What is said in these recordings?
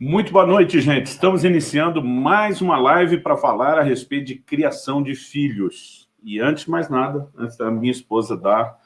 Muito boa noite, gente. Estamos iniciando mais uma live para falar a respeito de criação de filhos. E antes de mais nada, antes da minha esposa dar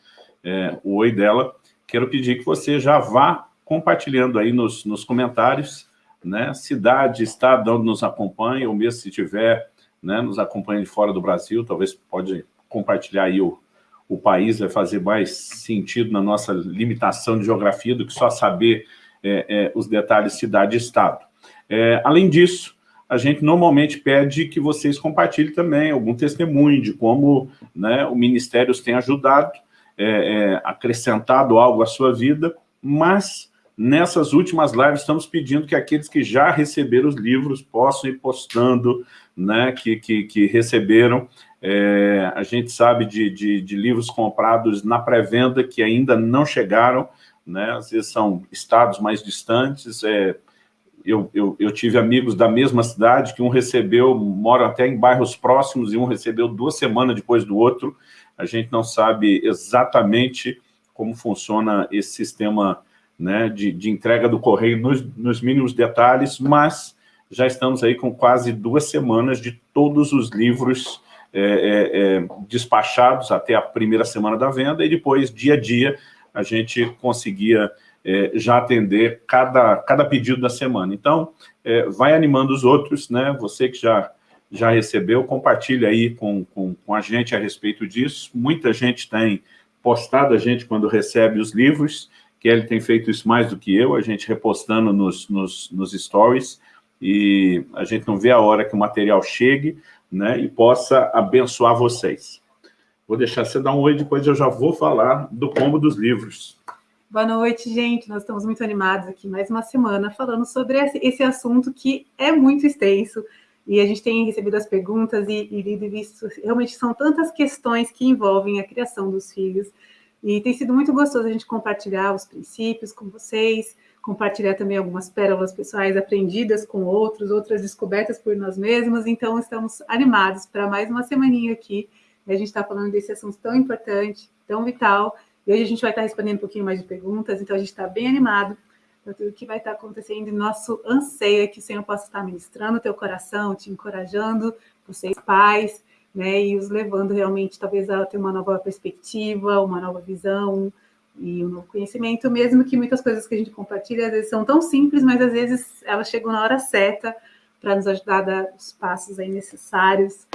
é, o oi dela, quero pedir que você já vá compartilhando aí nos, nos comentários, né? Cidade, estado onde nos acompanha, ou mesmo se tiver né, nos acompanha de fora do Brasil, talvez pode compartilhar aí o, o país, vai fazer mais sentido na nossa limitação de geografia do que só saber é, é, os detalhes cidade e estado. É, além disso, a gente normalmente pede que vocês compartilhem também algum testemunho de como né, o Ministério os tem ajudado, é, acrescentado algo à sua vida, mas nessas últimas lives estamos pedindo que aqueles que já receberam os livros possam ir postando, né, que, que, que receberam. É, a gente sabe de, de, de livros comprados na pré-venda que ainda não chegaram, né? às vezes são estados mais distantes. É, eu, eu, eu, tive amigos da mesma cidade que um recebeu, moram até em bairros próximos, e um recebeu duas semanas depois do outro. A gente não sabe exatamente como funciona esse sistema né, de, de entrega do correio nos, nos mínimos detalhes, mas já estamos aí com quase duas semanas de todos os livros é, é, é, despachados até a primeira semana da venda, e depois, dia a dia, a gente conseguia é, já atender cada, cada pedido da semana. Então, é, vai animando os outros, né? Você que já, já recebeu, compartilha aí com, com, com a gente a respeito disso. Muita gente tem postado a gente quando recebe os livros, Kelly tem feito isso mais do que eu, a gente repostando nos, nos, nos stories, e a gente não vê a hora que o material chegue né, e possa abençoar vocês. Vou deixar você dar um oi, depois eu já vou falar do combo dos livros. Boa noite, gente. Nós estamos muito animados aqui mais uma semana falando sobre esse assunto que é muito extenso e a gente tem recebido as perguntas e, e lido e visto, realmente são tantas questões que envolvem a criação dos filhos e tem sido muito gostoso a gente compartilhar os princípios com vocês, compartilhar também algumas pérolas pessoais aprendidas com outros, outras descobertas por nós mesmos, então estamos animados para mais uma semaninha aqui a gente está falando desse assunto tão importante, tão vital, e hoje a gente vai estar respondendo um pouquinho mais de perguntas, então a gente está bem animado para tudo que vai estar acontecendo, e nosso anseio é que o Senhor possa estar ministrando o teu coração, te encorajando, vocês pais, né, e os levando realmente, talvez, a ter uma nova perspectiva, uma nova visão, e um novo conhecimento, mesmo que muitas coisas que a gente compartilha, às vezes são tão simples, mas às vezes elas chegam na hora certa para nos ajudar a dar os passos aí necessários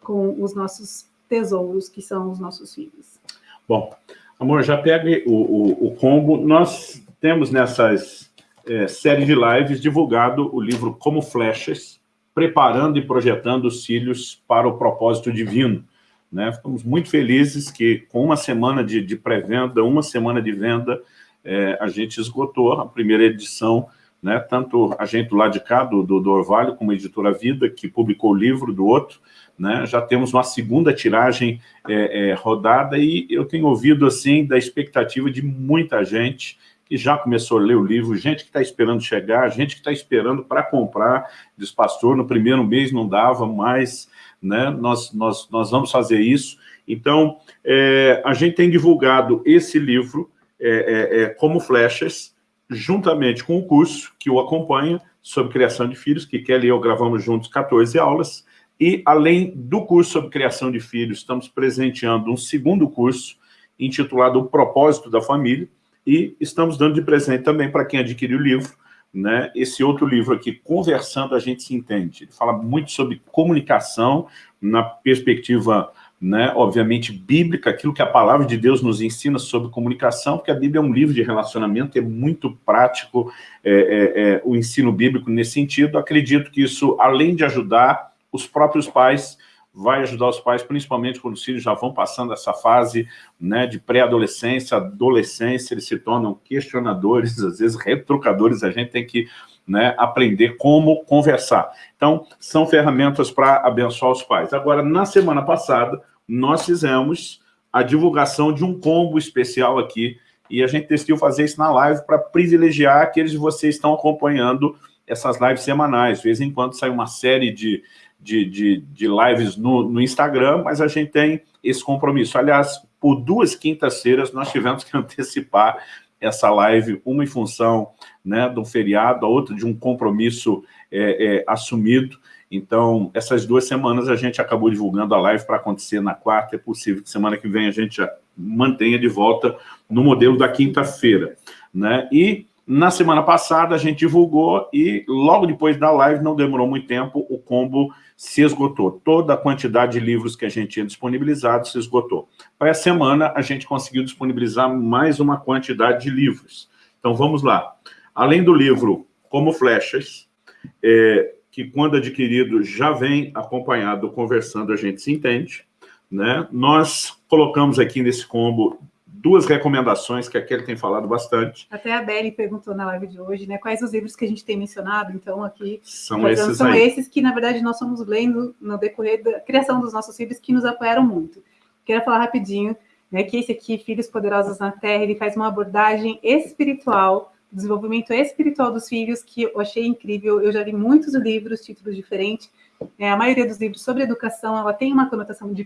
com os nossos tesouros que são os nossos filhos. Bom, amor, já pegue o, o, o combo. Nós temos nessas é, séries de lives divulgado o livro Como Flechas, preparando e projetando os filhos para o propósito divino. Né? Ficamos muito felizes que com uma semana de, de pré-venda, uma semana de venda, é, a gente esgotou a primeira edição né, tanto a gente lado de cá, do, do, do Orvalho, como a Editora Vida, que publicou o livro do outro, né? Já temos uma segunda tiragem é, é, rodada e eu tenho ouvido, assim, da expectativa de muita gente que já começou a ler o livro, gente que está esperando chegar, gente que está esperando para comprar, diz, pastor, no primeiro mês não dava, mas né, nós, nós, nós vamos fazer isso. Então, é, a gente tem divulgado esse livro é, é, é, como flechas, juntamente com o curso que o acompanha sobre criação de filhos, que Kelly e eu gravamos juntos 14 aulas, e, além do curso sobre criação de filhos, estamos presenteando um segundo curso, intitulado O Propósito da Família, e estamos dando de presente também para quem adquiriu o livro, né, esse outro livro aqui, Conversando a Gente Se Entende. Ele fala muito sobre comunicação na perspectiva, né, obviamente, bíblica, aquilo que a palavra de Deus nos ensina sobre comunicação, porque a Bíblia é um livro de relacionamento, é muito prático é, é, é, o ensino bíblico nesse sentido. Acredito que isso, além de ajudar os próprios pais, vai ajudar os pais, principalmente quando os filhos já vão passando essa fase né, de pré-adolescência, adolescência, eles se tornam questionadores, às vezes retrucadores, a gente tem que né, aprender como conversar. Então, são ferramentas para abençoar os pais. Agora, na semana passada, nós fizemos a divulgação de um combo especial aqui, e a gente decidiu fazer isso na live para privilegiar aqueles de vocês que estão acompanhando essas lives semanais. De vez em quando sai uma série de, de, de, de lives no, no Instagram, mas a gente tem esse compromisso. Aliás, por duas quintas-feiras nós tivemos que antecipar essa live, uma em função né, do feriado, a outra de um compromisso é, é, assumido. Então, essas duas semanas a gente acabou divulgando a live para acontecer na quarta, é possível que semana que vem a gente já mantenha de volta no modelo da quinta-feira. Né? E na semana passada a gente divulgou e logo depois da live, não demorou muito tempo, o combo se esgotou. Toda a quantidade de livros que a gente tinha disponibilizado se esgotou. Para essa semana, a gente conseguiu disponibilizar mais uma quantidade de livros. Então, vamos lá. Além do livro Como Flechas, é, que quando adquirido já vem acompanhado, conversando, a gente se entende, né? nós colocamos aqui nesse combo duas recomendações que a Kelly tem falado bastante. Até a Beli perguntou na live de hoje, né? Quais os livros que a gente tem mencionado, então, aqui. São esses São aí. esses que, na verdade, nós somos lendo no decorrer da criação dos nossos filhos, que nos apoiaram muito. Quero falar rapidinho, né, que esse aqui, Filhos Poderosos na Terra, ele faz uma abordagem espiritual, desenvolvimento espiritual dos filhos, que eu achei incrível. Eu já li muitos livros, títulos diferentes. É, a maioria dos livros sobre educação, ela tem uma conotação de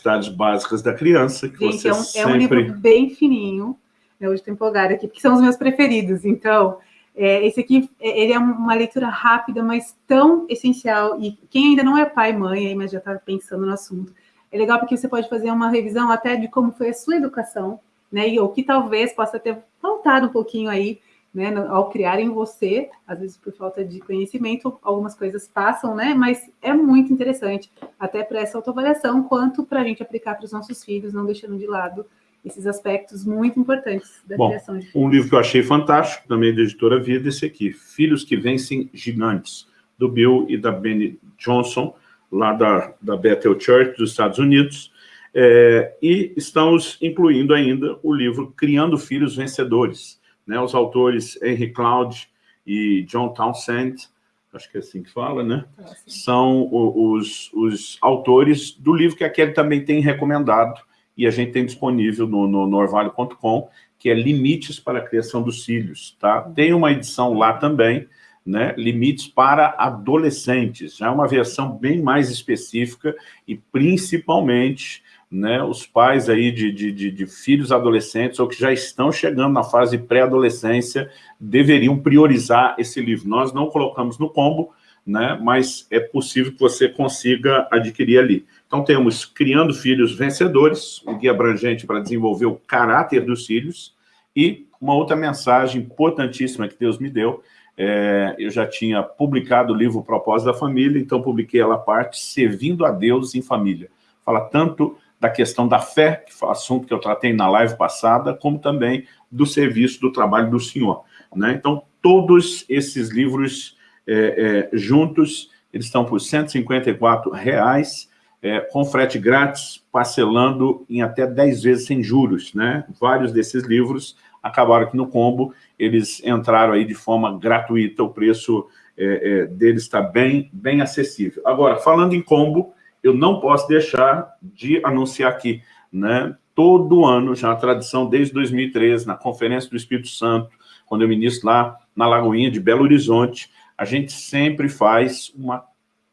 necessidades básicas da criança, que Gente, você é um, sempre... é um livro bem fininho, né, hoje estou empolgada aqui, porque são os meus preferidos, então, é, esse aqui, é, ele é uma leitura rápida, mas tão essencial, e quem ainda não é pai e mãe, aí, mas já está pensando no assunto, é legal porque você pode fazer uma revisão até de como foi a sua educação, né, e o que talvez possa ter faltado um pouquinho aí, né, ao criar em você, às vezes por falta de conhecimento, algumas coisas passam, né, mas é muito interessante, até para essa autoavaliação, quanto para a gente aplicar para os nossos filhos, não deixando de lado esses aspectos muito importantes da Bom, criação de filhos. Um livro que eu achei fantástico, também da editora Vida, esse aqui, Filhos que Vencem Gigantes, do Bill e da Benny Johnson, lá da, da Bethel Church dos Estados Unidos, é, e estamos incluindo ainda o livro Criando Filhos Vencedores, né, os autores Henry Cloud e John Townsend, acho que é assim que fala, né? São os, os autores do livro que a Kelly também tem recomendado, e a gente tem disponível no, no, no orvalho.com, que é Limites para a Criação dos Filhos, tá? Tem uma edição lá também, né? Limites para adolescentes, já é uma versão bem mais específica e principalmente né, os pais aí de, de, de, de, filhos adolescentes ou que já estão chegando na fase pré-adolescência deveriam priorizar esse livro. Nós não colocamos no combo, né, mas é possível que você consiga adquirir ali. Então temos Criando Filhos Vencedores, um guia abrangente para desenvolver o caráter dos filhos, e uma outra mensagem importantíssima que Deus me deu, é, eu já tinha publicado o livro Propósito da Família, então publiquei ela parte, Servindo a Deus em Família. Fala tanto da questão da fé, que foi o assunto que eu tratei na live passada, como também do serviço, do trabalho do Senhor. Né? Então, todos esses livros é, é, juntos, eles estão por 154 reais, é, com frete grátis, parcelando em até 10 vezes sem juros. Né? Vários desses livros acabaram aqui no combo, eles entraram aí de forma gratuita, o preço é, é, deles está bem, bem acessível. Agora, falando em combo, eu não posso deixar de anunciar aqui, né? Todo ano, já a tradição desde 2013, na Conferência do Espírito Santo, quando eu ministro lá na Lagoinha de Belo Horizonte, a gente sempre faz uma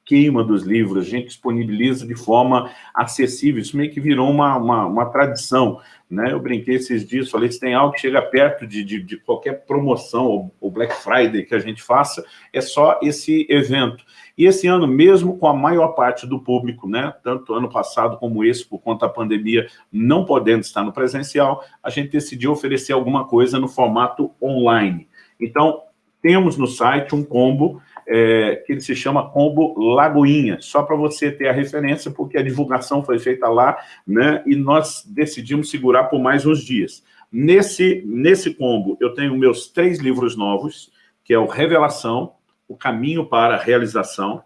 queima dos livros, a gente disponibiliza de forma acessível, isso meio que virou uma, uma, uma tradição, né? Eu brinquei esses dias, falei, se tem algo que chega perto de, de, de qualquer promoção, ou Black Friday que a gente faça, é só esse evento. E esse ano, mesmo com a maior parte do público, né, tanto ano passado como esse, por conta da pandemia, não podendo estar no presencial, a gente decidiu oferecer alguma coisa no formato online. Então, temos no site um combo é, que ele se chama Combo Lagoinha, só para você ter a referência, porque a divulgação foi feita lá, né, e nós decidimos segurar por mais uns dias. Nesse, nesse combo, eu tenho meus três livros novos, que é o Revelação, O Caminho para a Realização,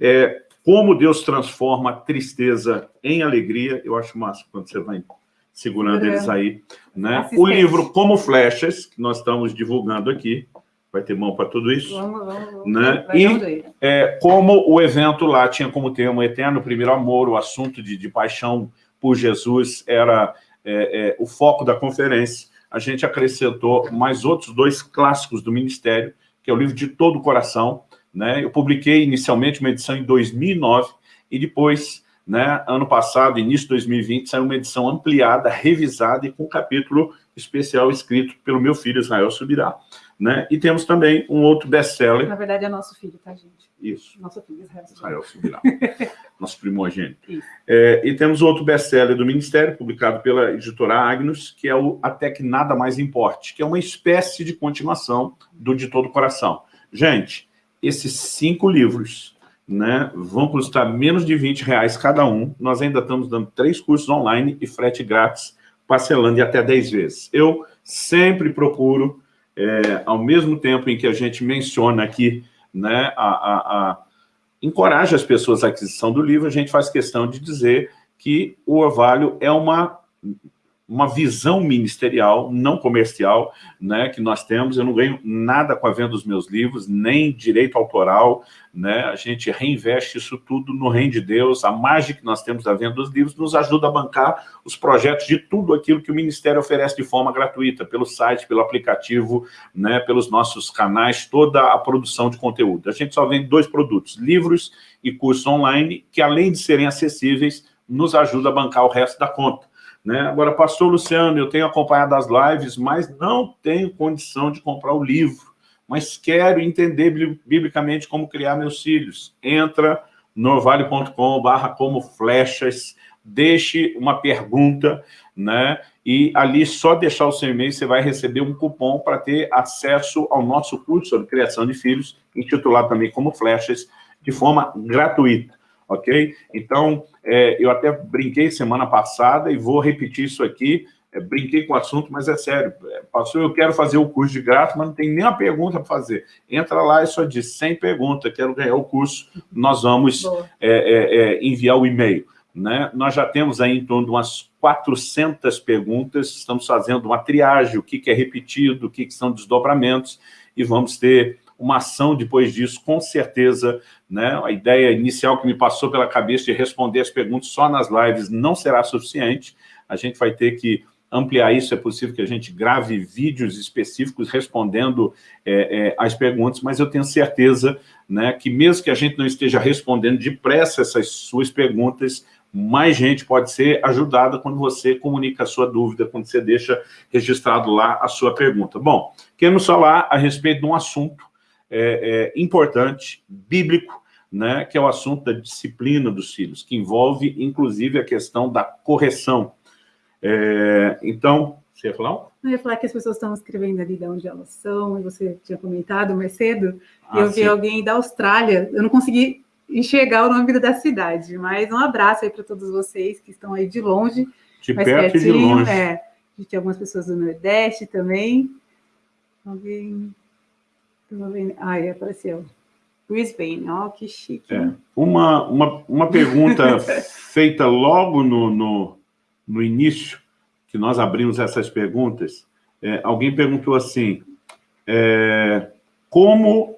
é, Como Deus Transforma a Tristeza em Alegria, eu acho massa quando você vai segurando eles aí, né? O livro Como Flechas, que nós estamos divulgando aqui, vai ter mão para tudo isso. Vamos, vamos, vamos. Né? E é, como o evento lá tinha como tema o eterno primeiro amor, o assunto de, de paixão por Jesus era é, é, o foco da conferência, a gente acrescentou mais outros dois clássicos do ministério, que é o livro de todo o coração. Né? Eu publiquei inicialmente uma edição em 2009 e depois, né, ano passado, início de 2020, saiu uma edição ampliada, revisada e com um capítulo especial escrito pelo meu filho Israel Subirá. Né? E temos também um outro best-seller. Na verdade, é nosso filho, tá, gente? Isso. Nosso filho, Israel Subirá. Israel Subirá. nosso primogênito. É, e temos outro best-seller do Ministério, publicado pela editora Agnus, que é o Até que Nada Mais Importe, que é uma espécie de continuação do De Todo Coração. Gente, esses cinco livros né, vão custar menos de 20 reais cada um. Nós ainda estamos dando três cursos online e frete grátis, parcelando em até 10 vezes. Eu sempre procuro é, ao mesmo tempo em que a gente menciona aqui, né, a, a, a, encoraja as pessoas à aquisição do livro, a gente faz questão de dizer que o Orvalho é uma uma visão ministerial, não comercial, né, que nós temos. Eu não ganho nada com a venda dos meus livros, nem direito autoral, né? A gente reinveste isso tudo no reino de Deus. A margem que nós temos da venda dos livros nos ajuda a bancar os projetos de tudo aquilo que o Ministério oferece de forma gratuita, pelo site, pelo aplicativo, né, pelos nossos canais, toda a produção de conteúdo. A gente só vende dois produtos, livros e cursos online, que além de serem acessíveis, nos ajuda a bancar o resto da conta. Né? Agora, pastor Luciano, eu tenho acompanhado as lives, mas não tenho condição de comprar o livro, mas quero entender biblicamente como criar meus filhos. Entra no orvalho.com barra como flechas, deixe uma pergunta, né? E ali, só deixar o seu e-mail, você vai receber um cupom para ter acesso ao nosso curso sobre criação de filhos, intitulado também como flechas, de forma gratuita ok? Então, é, eu até brinquei semana passada e vou repetir isso aqui, é, brinquei com o assunto, mas é sério, é, passou, eu quero fazer o curso de graça, mas não tem nenhuma pergunta para fazer. Entra lá e só diz, sem pergunta, quero ganhar o curso, nós vamos é, é, é, enviar o e-mail. Né? Nós já temos aí em torno de umas 400 perguntas, estamos fazendo uma triagem, o que, que é repetido, o que, que são desdobramentos, e vamos ter uma ação depois disso, com certeza, né? A ideia inicial que me passou pela cabeça de responder as perguntas só nas lives não será suficiente, a gente vai ter que ampliar isso, é possível que a gente grave vídeos específicos respondendo é, é, as perguntas, mas eu tenho certeza né, que mesmo que a gente não esteja respondendo depressa essas suas perguntas, mais gente pode ser ajudada quando você comunica a sua dúvida, quando você deixa registrado lá a sua pergunta. Bom, queremos falar a respeito de um assunto é, é, importante, bíblico, né, que é o assunto da disciplina dos filhos, que envolve, inclusive, a questão da correção. É, então, você ia falar? Eu ia falar que as pessoas estão escrevendo ali de onde elas são, e você tinha comentado mais cedo, ah, e eu vi sim. alguém da Austrália, eu não consegui enxergar o nome da cidade, mas um abraço aí para todos vocês que estão aí de longe, de perto pertinho, e de longe. É, a gente tem algumas pessoas do Nordeste também, alguém Ai, apareceu. Brisbane, ó, oh, que chique. É. Uma, uma, uma pergunta feita logo no, no, no, início, que nós abrimos essas perguntas, é, alguém perguntou assim, é, como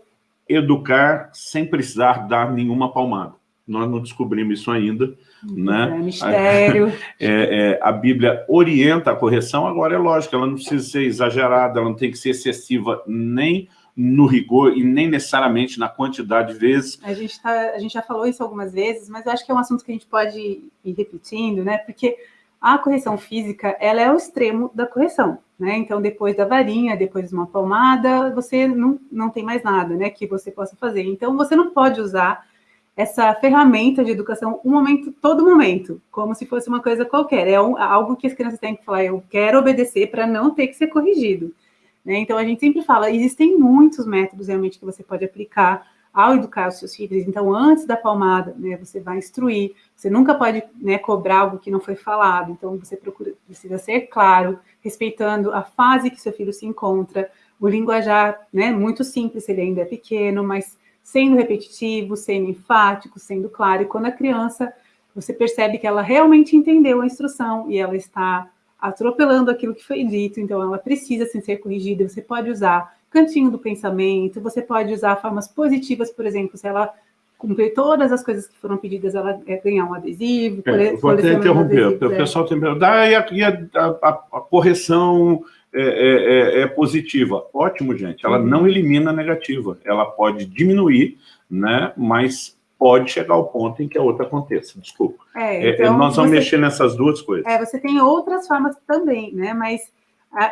educar sem precisar dar nenhuma palmada? Nós não descobrimos isso ainda, né? É mistério. É, é, a Bíblia orienta a correção, agora é lógico, ela não precisa ser exagerada, ela não tem que ser excessiva nem no rigor e nem necessariamente na quantidade de vezes. A gente, tá, a gente já falou isso algumas vezes, mas eu acho que é um assunto que a gente pode ir repetindo, né? Porque a correção física, ela é o extremo da correção, né? Então, depois da varinha, depois de uma palmada, você não, não tem mais nada, né, que você possa fazer. Então, você não pode usar essa ferramenta de educação um momento, todo momento, como se fosse uma coisa qualquer. É um, algo que as crianças têm que falar, eu quero obedecer para não ter que ser corrigido. Né? Então, a gente sempre fala, existem muitos métodos realmente que você pode aplicar ao educar os seus filhos. Então, antes da palmada, né, você vai instruir, você nunca pode né, cobrar algo que não foi falado, então você procura, precisa ser claro, respeitando a fase que seu filho se encontra, o linguajar, né, muito simples, ele ainda é pequeno, mas sendo repetitivo, sendo enfático, sendo claro, e quando a criança, você percebe que ela realmente entendeu a instrução e ela está atropelando aquilo que foi dito, então ela precisa sim, ser corrigida. Você pode usar cantinho do pensamento, você pode usar formas positivas, por exemplo, se ela cumprir todas as coisas que foram pedidas, ela é ganhar um adesivo. É, vou até interromper, o pessoal tem perguntado, ah, e, a, e a, a, a, correção é, é, é, é positiva. Ótimo, gente. Ela uhum. não elimina a negativa. Ela pode diminuir, né? mas pode chegar ao ponto em que a outra aconteça. Desculpa. É, então, nós vamos você, mexer nessas duas coisas. É, você tem outras formas também, né? mas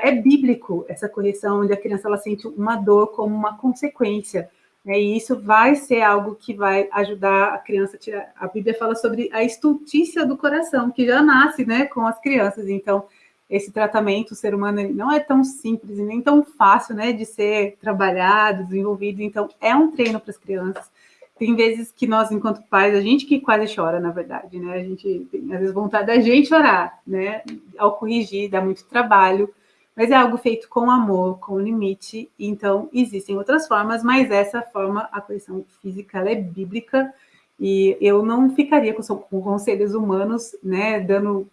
é bíblico essa correção, onde a criança ela sente uma dor como uma consequência. Né? E isso vai ser algo que vai ajudar a criança a tirar. A Bíblia fala sobre a estultícia do coração, que já nasce né, com as crianças. Então, esse tratamento, o ser humano não é tão simples e nem tão fácil né, de ser trabalhado, desenvolvido. Então, é um treino para as crianças. Tem vezes que nós, enquanto pais, a gente que quase chora, na verdade, né? A gente tem, às vezes, vontade da gente chorar, né? Ao corrigir, dá muito trabalho mas é algo feito com amor, com limite, então existem outras formas, mas essa forma, a correção física, ela é bíblica, e eu não ficaria com, com conselhos humanos, né, dando,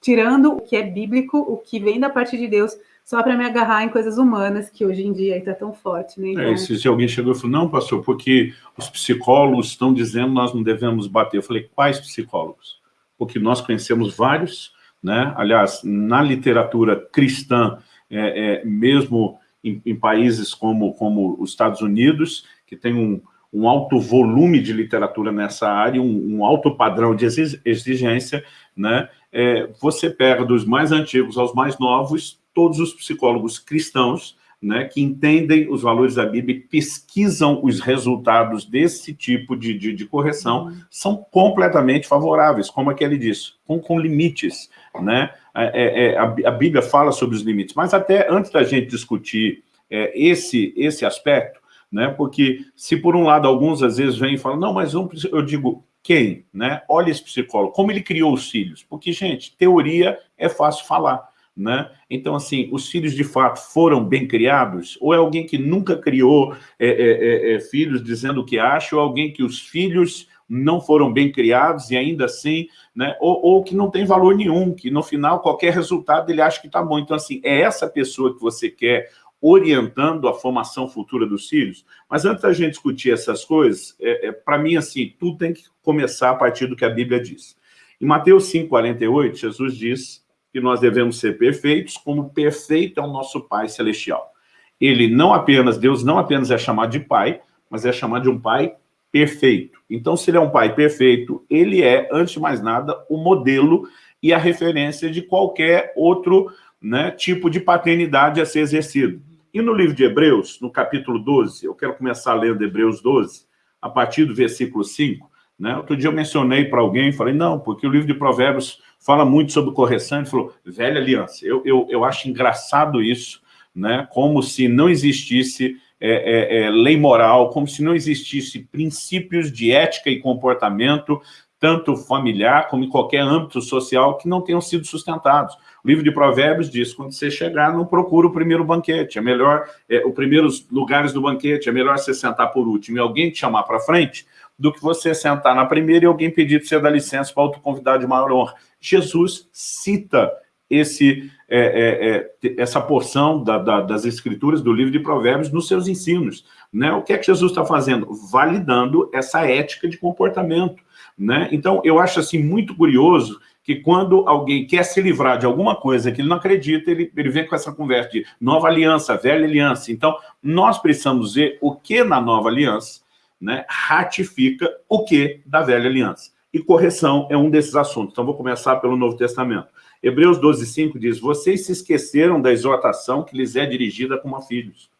tirando o que é bíblico, o que vem da parte de Deus, só para me agarrar em coisas humanas, que hoje em dia está tão forte. Né? Então... É, se, se, alguém chegou e falou, não, pastor, porque os psicólogos estão dizendo nós não devemos bater. Eu falei, quais psicólogos? Porque nós conhecemos vários né? Aliás, na literatura cristã, é, é, mesmo em, em, países como, como os Estados Unidos, que tem um, um alto volume de literatura nessa área, um, um alto padrão de exigência, né? É, você pega dos mais antigos aos mais novos, todos os psicólogos cristãos né, que entendem os valores da Bíblia e pesquisam os resultados desse tipo de, de, de correção, uhum. são completamente favoráveis, como aquele disse, com, com limites. Né? É, é, é, a, a, Bíblia fala sobre os limites, mas até antes da gente discutir é, esse, esse aspecto, né, porque se por um lado alguns às vezes vêm e falam, não, mas eu, eu digo, quem? Né? Olha esse psicólogo, como ele criou os filhos, porque, gente, teoria é fácil falar, né? Então, assim, os filhos de fato foram bem criados? Ou é alguém que nunca criou é, é, é, é, filhos dizendo o que acha, ou alguém que os filhos não foram bem criados e ainda assim, né? ou, ou que não tem valor nenhum, que no final qualquer resultado ele acha que está bom. Então, assim, é essa pessoa que você quer orientando a formação futura dos filhos? Mas antes da gente discutir essas coisas, é, é para mim, assim, tudo tem que começar a partir do que a Bíblia diz. Em Mateus 5,48, Jesus diz que nós devemos ser perfeitos, como perfeito é o nosso Pai Celestial. Ele não apenas, Deus não apenas é chamado de Pai, mas é chamado de um Pai perfeito. Então, se ele é um Pai perfeito, ele é, antes de mais nada, o modelo e a referência de qualquer outro né, tipo de paternidade a ser exercido. E no livro de Hebreus, no capítulo 12, eu quero começar lendo Hebreus 12, a partir do versículo 5, né? Outro dia eu mencionei para alguém, falei, não, porque o livro de Provérbios fala muito sobre correção, ele falou, velha aliança. Eu, eu, eu acho engraçado isso, né? como se não existisse é, é, é, lei moral, como se não existisse princípios de ética e comportamento, tanto familiar como em qualquer âmbito social, que não tenham sido sustentados. O livro de Provérbios diz, quando você chegar, não procura o primeiro banquete, é melhor, é, os primeiros lugares do banquete, é melhor você sentar por último e alguém te chamar para frente, do que você sentar na primeira e alguém pedir para você dar licença para outro convidado de maior honra. Jesus cita esse, é, é, é, essa porção da, da, das escrituras do livro de Provérbios nos seus ensinos. Né? O que é que Jesus está fazendo? Validando essa ética de comportamento. Né? Então, eu acho assim muito curioso que quando alguém quer se livrar de alguma coisa que ele não acredita, ele, ele vem com essa conversa de nova aliança, velha aliança. Então, nós precisamos ver o que na nova aliança né, ratifica o que da velha aliança. E correção é um desses assuntos. Então, vou começar pelo Novo Testamento. Hebreus 12, 5 diz, vocês se esqueceram da exortação que lhes é dirigida como a filhos.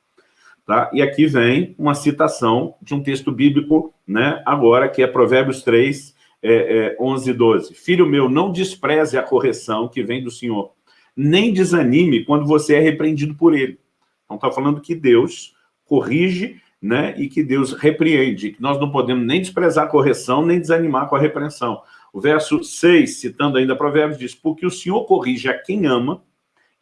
Tá? E aqui vem uma citação de um texto bíblico, né, agora, que é Provérbios 3, é, é, 11 e 12. Filho meu, não despreze a correção que vem do Senhor, nem desanime quando você é repreendido por ele. Então, está falando que Deus corrige né, e que Deus repreende, que nós não podemos nem desprezar a correção, nem desanimar com a repreensão. O verso 6, citando ainda Provérbios, diz, porque o Senhor corrige a quem ama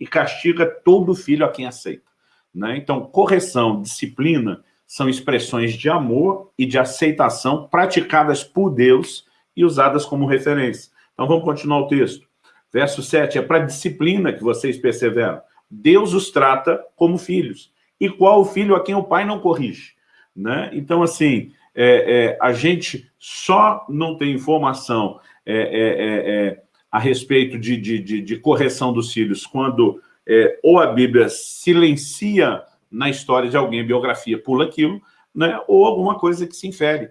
e castiga todo filho a quem aceita. Né? Então, correção, disciplina, são expressões de amor e de aceitação praticadas por Deus e usadas como referência. Então, vamos continuar o texto. Verso 7, é para disciplina que vocês perseveram. Deus os trata como filhos e qual o filho a quem o pai não corrige. Né? Então, assim, é, é, a gente só não tem informação é, é, é, é a respeito de, de, de, de, correção dos filhos quando ou a Bíblia silencia na história de alguém, a biografia pula aquilo, né, ou alguma coisa que se infere.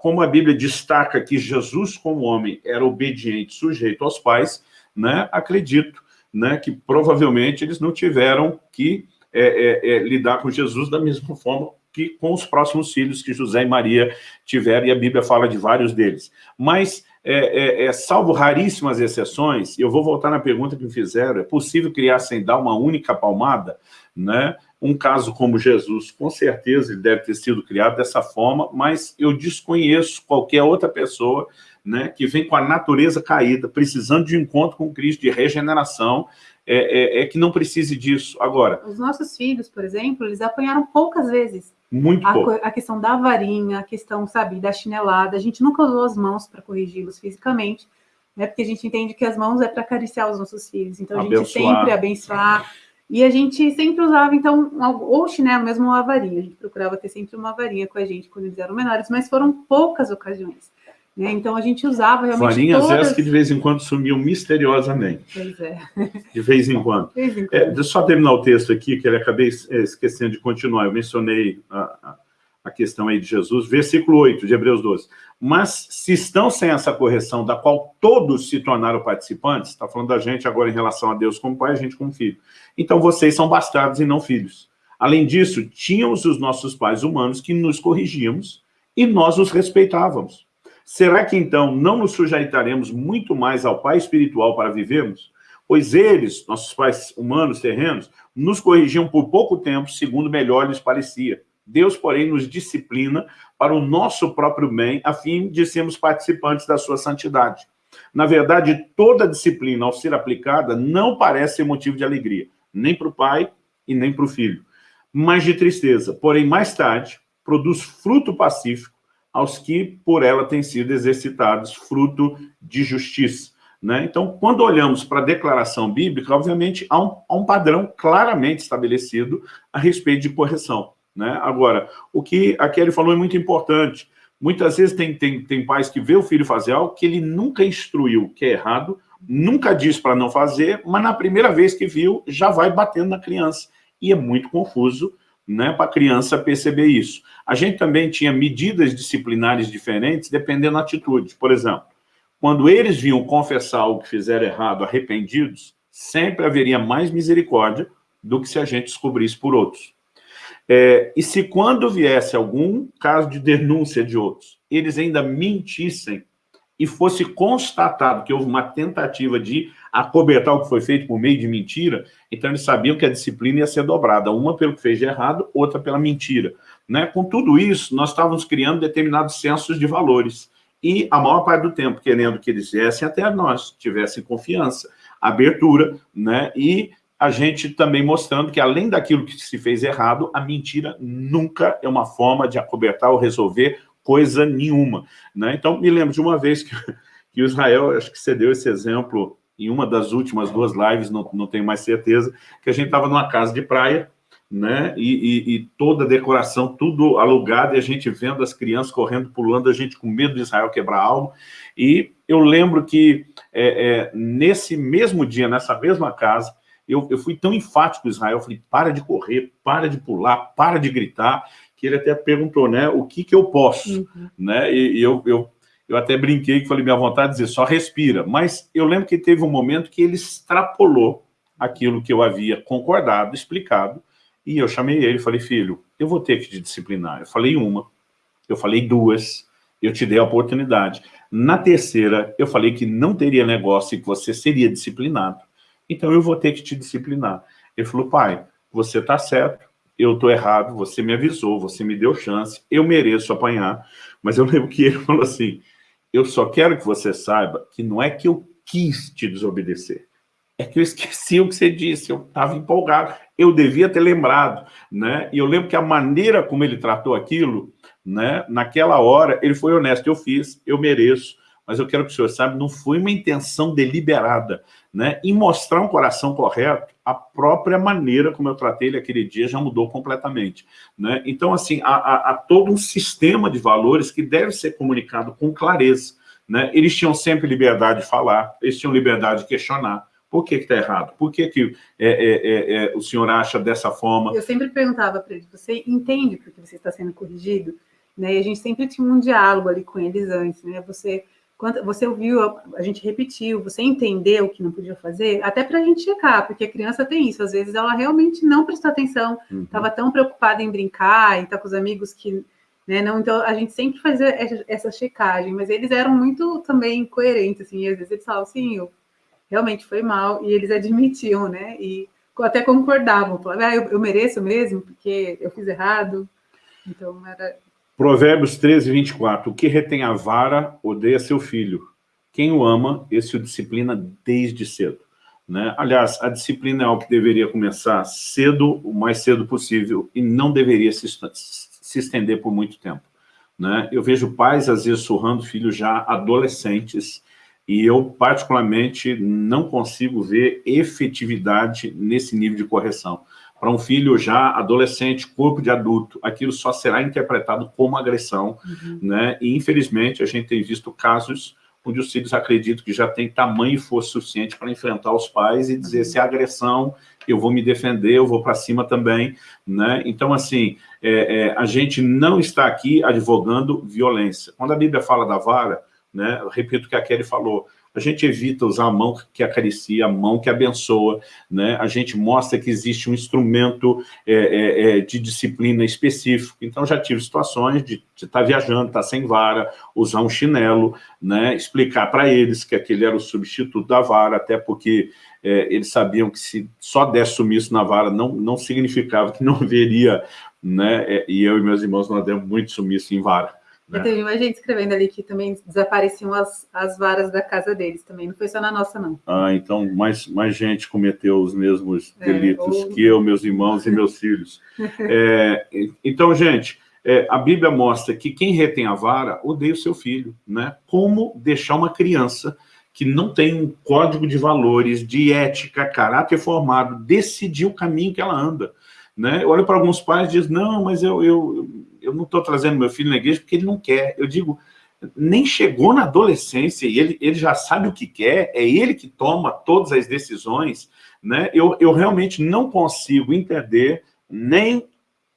como a Bíblia destaca que Jesus, como homem, era obediente, sujeito aos pais, né, acredito né, que provavelmente eles não tiveram que é, é, é, lidar com Jesus da mesma forma que com os próximos filhos que José e Maria tiveram, e a Bíblia fala de vários deles. Mas, é, é, salvo raríssimas exceções, eu vou voltar na pergunta que me fizeram, é possível criar sem dar uma única palmada? Né? Um caso como Jesus, com certeza ele deve ter sido criado dessa forma, mas eu desconheço qualquer outra pessoa né, que vem com a natureza caída, precisando de um encontro com Cristo, de regeneração, é, é, é, que não precise disso. Agora... Os nossos filhos, por exemplo, eles apanharam poucas vezes. Muito a, pouco. A questão da varinha, a questão, sabe, da chinelada, a gente nunca usou as mãos para corrigi-los fisicamente, né, porque a gente entende que as mãos é para acariciar os nossos filhos, então a abençoar. gente sempre abençoar, e a gente sempre usava, então, ou chinelo mesmo ou a varinha, a gente procurava ter sempre uma varinha com a gente quando eles eram menores, mas foram poucas ocasiões. Né? Então a gente usava realmente Varinhas todas... essas que de vez em quando sumiam misteriosamente. Pois é. De vez em quando. Vez em quando. É, deixa eu só terminar o texto aqui, que ele acabei é, esquecendo de continuar. Eu mencionei a, a questão aí de Jesus. Versículo 8 de Hebreus 12. Mas se estão sem essa correção, da qual todos se tornaram participantes, está falando da gente agora em relação a Deus como pai, a gente como filho. Então vocês são bastardos e não filhos. Além disso, tínhamos os nossos pais humanos que nos corrigíamos e nós os respeitávamos. Será que então não nos sujeitaremos muito mais ao Pai espiritual para vivermos? Pois eles, nossos pais humanos, terrenos, nos corrigiam por pouco tempo, segundo melhor lhes parecia. Deus, porém, nos disciplina para o nosso próprio bem, a fim de sermos participantes da sua santidade. Na verdade, toda disciplina, ao ser aplicada, não parece ser motivo de alegria, nem para o pai e nem para o filho, mas de tristeza. Porém, mais tarde, produz fruto pacífico aos que por ela têm sido exercitados, fruto de justiça. Né? Então, quando olhamos para a declaração bíblica, obviamente há um, há um, padrão claramente estabelecido a respeito de correção. Né? Agora, o que a Kelly falou é muito importante. Muitas vezes tem, tem, tem pais que vê o filho fazer algo que ele nunca instruiu, que é errado, nunca diz para não fazer, mas na primeira vez que viu, já vai batendo na criança. E é muito confuso né, para a criança perceber isso. A gente também tinha medidas disciplinares diferentes dependendo da atitude. Por exemplo, quando eles vinham confessar o que fizeram errado, arrependidos, sempre haveria mais misericórdia do que se a gente descobrisse por outros. É, e se quando viesse algum caso de denúncia de outros, eles ainda mentissem e fosse constatado que houve uma tentativa de acobertar o que foi feito por meio de mentira, então eles sabiam que a disciplina ia ser dobrada, uma pelo que fez de errado, outra pela mentira. Né? Com tudo isso, nós estávamos criando determinados sensos de valores, e a maior parte do tempo querendo que eles viessem até nós, tivessem confiança, abertura, né? e a gente também mostrando que, além daquilo que se fez errado, a mentira nunca é uma forma de acobertar ou resolver coisa nenhuma. Né? Então, me lembro de uma vez que, que Israel, acho que você deu esse exemplo em uma das últimas duas lives, não, não tenho mais certeza, que a gente estava numa casa de praia, né? E, e, e, toda a decoração, tudo alugado, e a gente vendo as crianças correndo, pulando, a gente com medo de Israel quebrar algo. E eu lembro que é, é, nesse mesmo dia, nessa mesma casa, eu, eu fui tão enfático com Israel, falei, para de correr, para de pular, para de gritar, que ele até perguntou, né, o que que eu posso, uhum. né, e, e, eu, eu, eu até brinquei, que falei, minha vontade de dizer, só respira, mas eu lembro que teve um momento que ele extrapolou aquilo que eu havia concordado, explicado, e eu chamei ele e falei, filho, eu vou ter que te disciplinar. Eu falei uma, eu falei duas, eu te dei a oportunidade. Na terceira, eu falei que não teria negócio e que você seria disciplinado. Então eu vou ter que te disciplinar. Ele falou, pai, você está certo, eu estou errado, você me avisou, você me deu chance, eu mereço apanhar. Mas eu lembro que ele falou assim, eu só quero que você saiba que não é que eu quis te desobedecer, é que eu esqueci o que você disse, eu estava empolgado, eu devia ter lembrado, né? E eu lembro que a maneira como ele tratou aquilo, né? Naquela hora, ele foi honesto, eu fiz, eu mereço, mas eu quero que o senhor saiba, não foi uma intenção deliberada, né? Em mostrar um coração correto, a própria maneira como eu tratei ele aquele dia já mudou completamente, né? Então, assim, há, há, há todo um sistema de valores que deve ser comunicado com clareza, né? Eles tinham sempre liberdade de falar, eles tinham liberdade de questionar, Por que está errado? Por que, que é, é, é, é, o senhor acha dessa forma? Eu sempre perguntava para ele, você entende por que você está sendo corrigido? Né? E a gente sempre tinha um diálogo ali com eles antes, né? Você, quando, você ouviu, a gente repetiu, você entendeu o que não podia fazer, até para a gente checar, porque a criança tem isso, às vezes ela realmente não prestou atenção, estava uhum. tão preocupada em brincar e estar tá com os amigos que né? Não, então a gente sempre fazia essa checagem, mas eles eram muito também coerentes, assim, às vezes eles falavam assim, eu realmente foi mal, e eles admitiam, né? E até concordavam, falavam, ah, eu, eu mereço mesmo, porque eu fiz errado. Então era. Provérbios 13, 24. O que retém a vara odeia seu filho. Quem o ama, esse o disciplina desde cedo. Né? Aliás, a disciplina é algo que deveria começar cedo, o mais cedo possível, e não deveria se se estender por muito tempo. Né? Eu vejo pais, às vezes, surrando filhos já adolescentes, e eu, particularmente, não consigo ver efetividade nesse nível de correção. Para um filho já adolescente, corpo de adulto, aquilo só será interpretado como agressão, uhum. né? E, infelizmente, a gente tem visto casos onde os filhos acreditam que já tem tamanho e força suficiente para enfrentar os pais e dizer uhum. se é agressão, eu vou me defender, eu vou para cima também, né? Então, assim, é, é, a gente não está aqui advogando violência. Quando a Bíblia fala da vara, né, repito o que a Kelly falou, a gente evita usar a mão que acaricia, a mão que abençoa, né? a gente mostra que existe um instrumento é, é, é de disciplina específico. Então, já tive situações de estar tá viajando, estar tá sem vara, usar um chinelo, né? explicar para eles que aquele era o substituto da vara, até porque é, eles sabiam que se só desse sumiço na vara não, não significava que não haveria, né? É, e eu e meus irmãos nós demos muito sumiço em vara. Né? Mais gente escrevendo ali que também desapareciam as, as varas da casa deles também, não foi só na nossa, não. Ah, então mais, mais gente cometeu os mesmos é, delitos ou... que eu, meus irmãos e meus filhos. É, então, gente, é, a Bíblia mostra que quem retém a vara odeia o seu filho, né? Como deixar uma criança que não tem um código de valores, de ética, caráter formado, decidir o caminho que ela anda. Né? Eu olho para alguns pais e diz, não, mas eu, eu, eu não estou trazendo meu filho na igreja porque ele não quer. Eu digo, nem chegou na adolescência e ele, ele já sabe o que quer, é ele que toma todas as decisões. Né? Eu, eu realmente não consigo entender, nem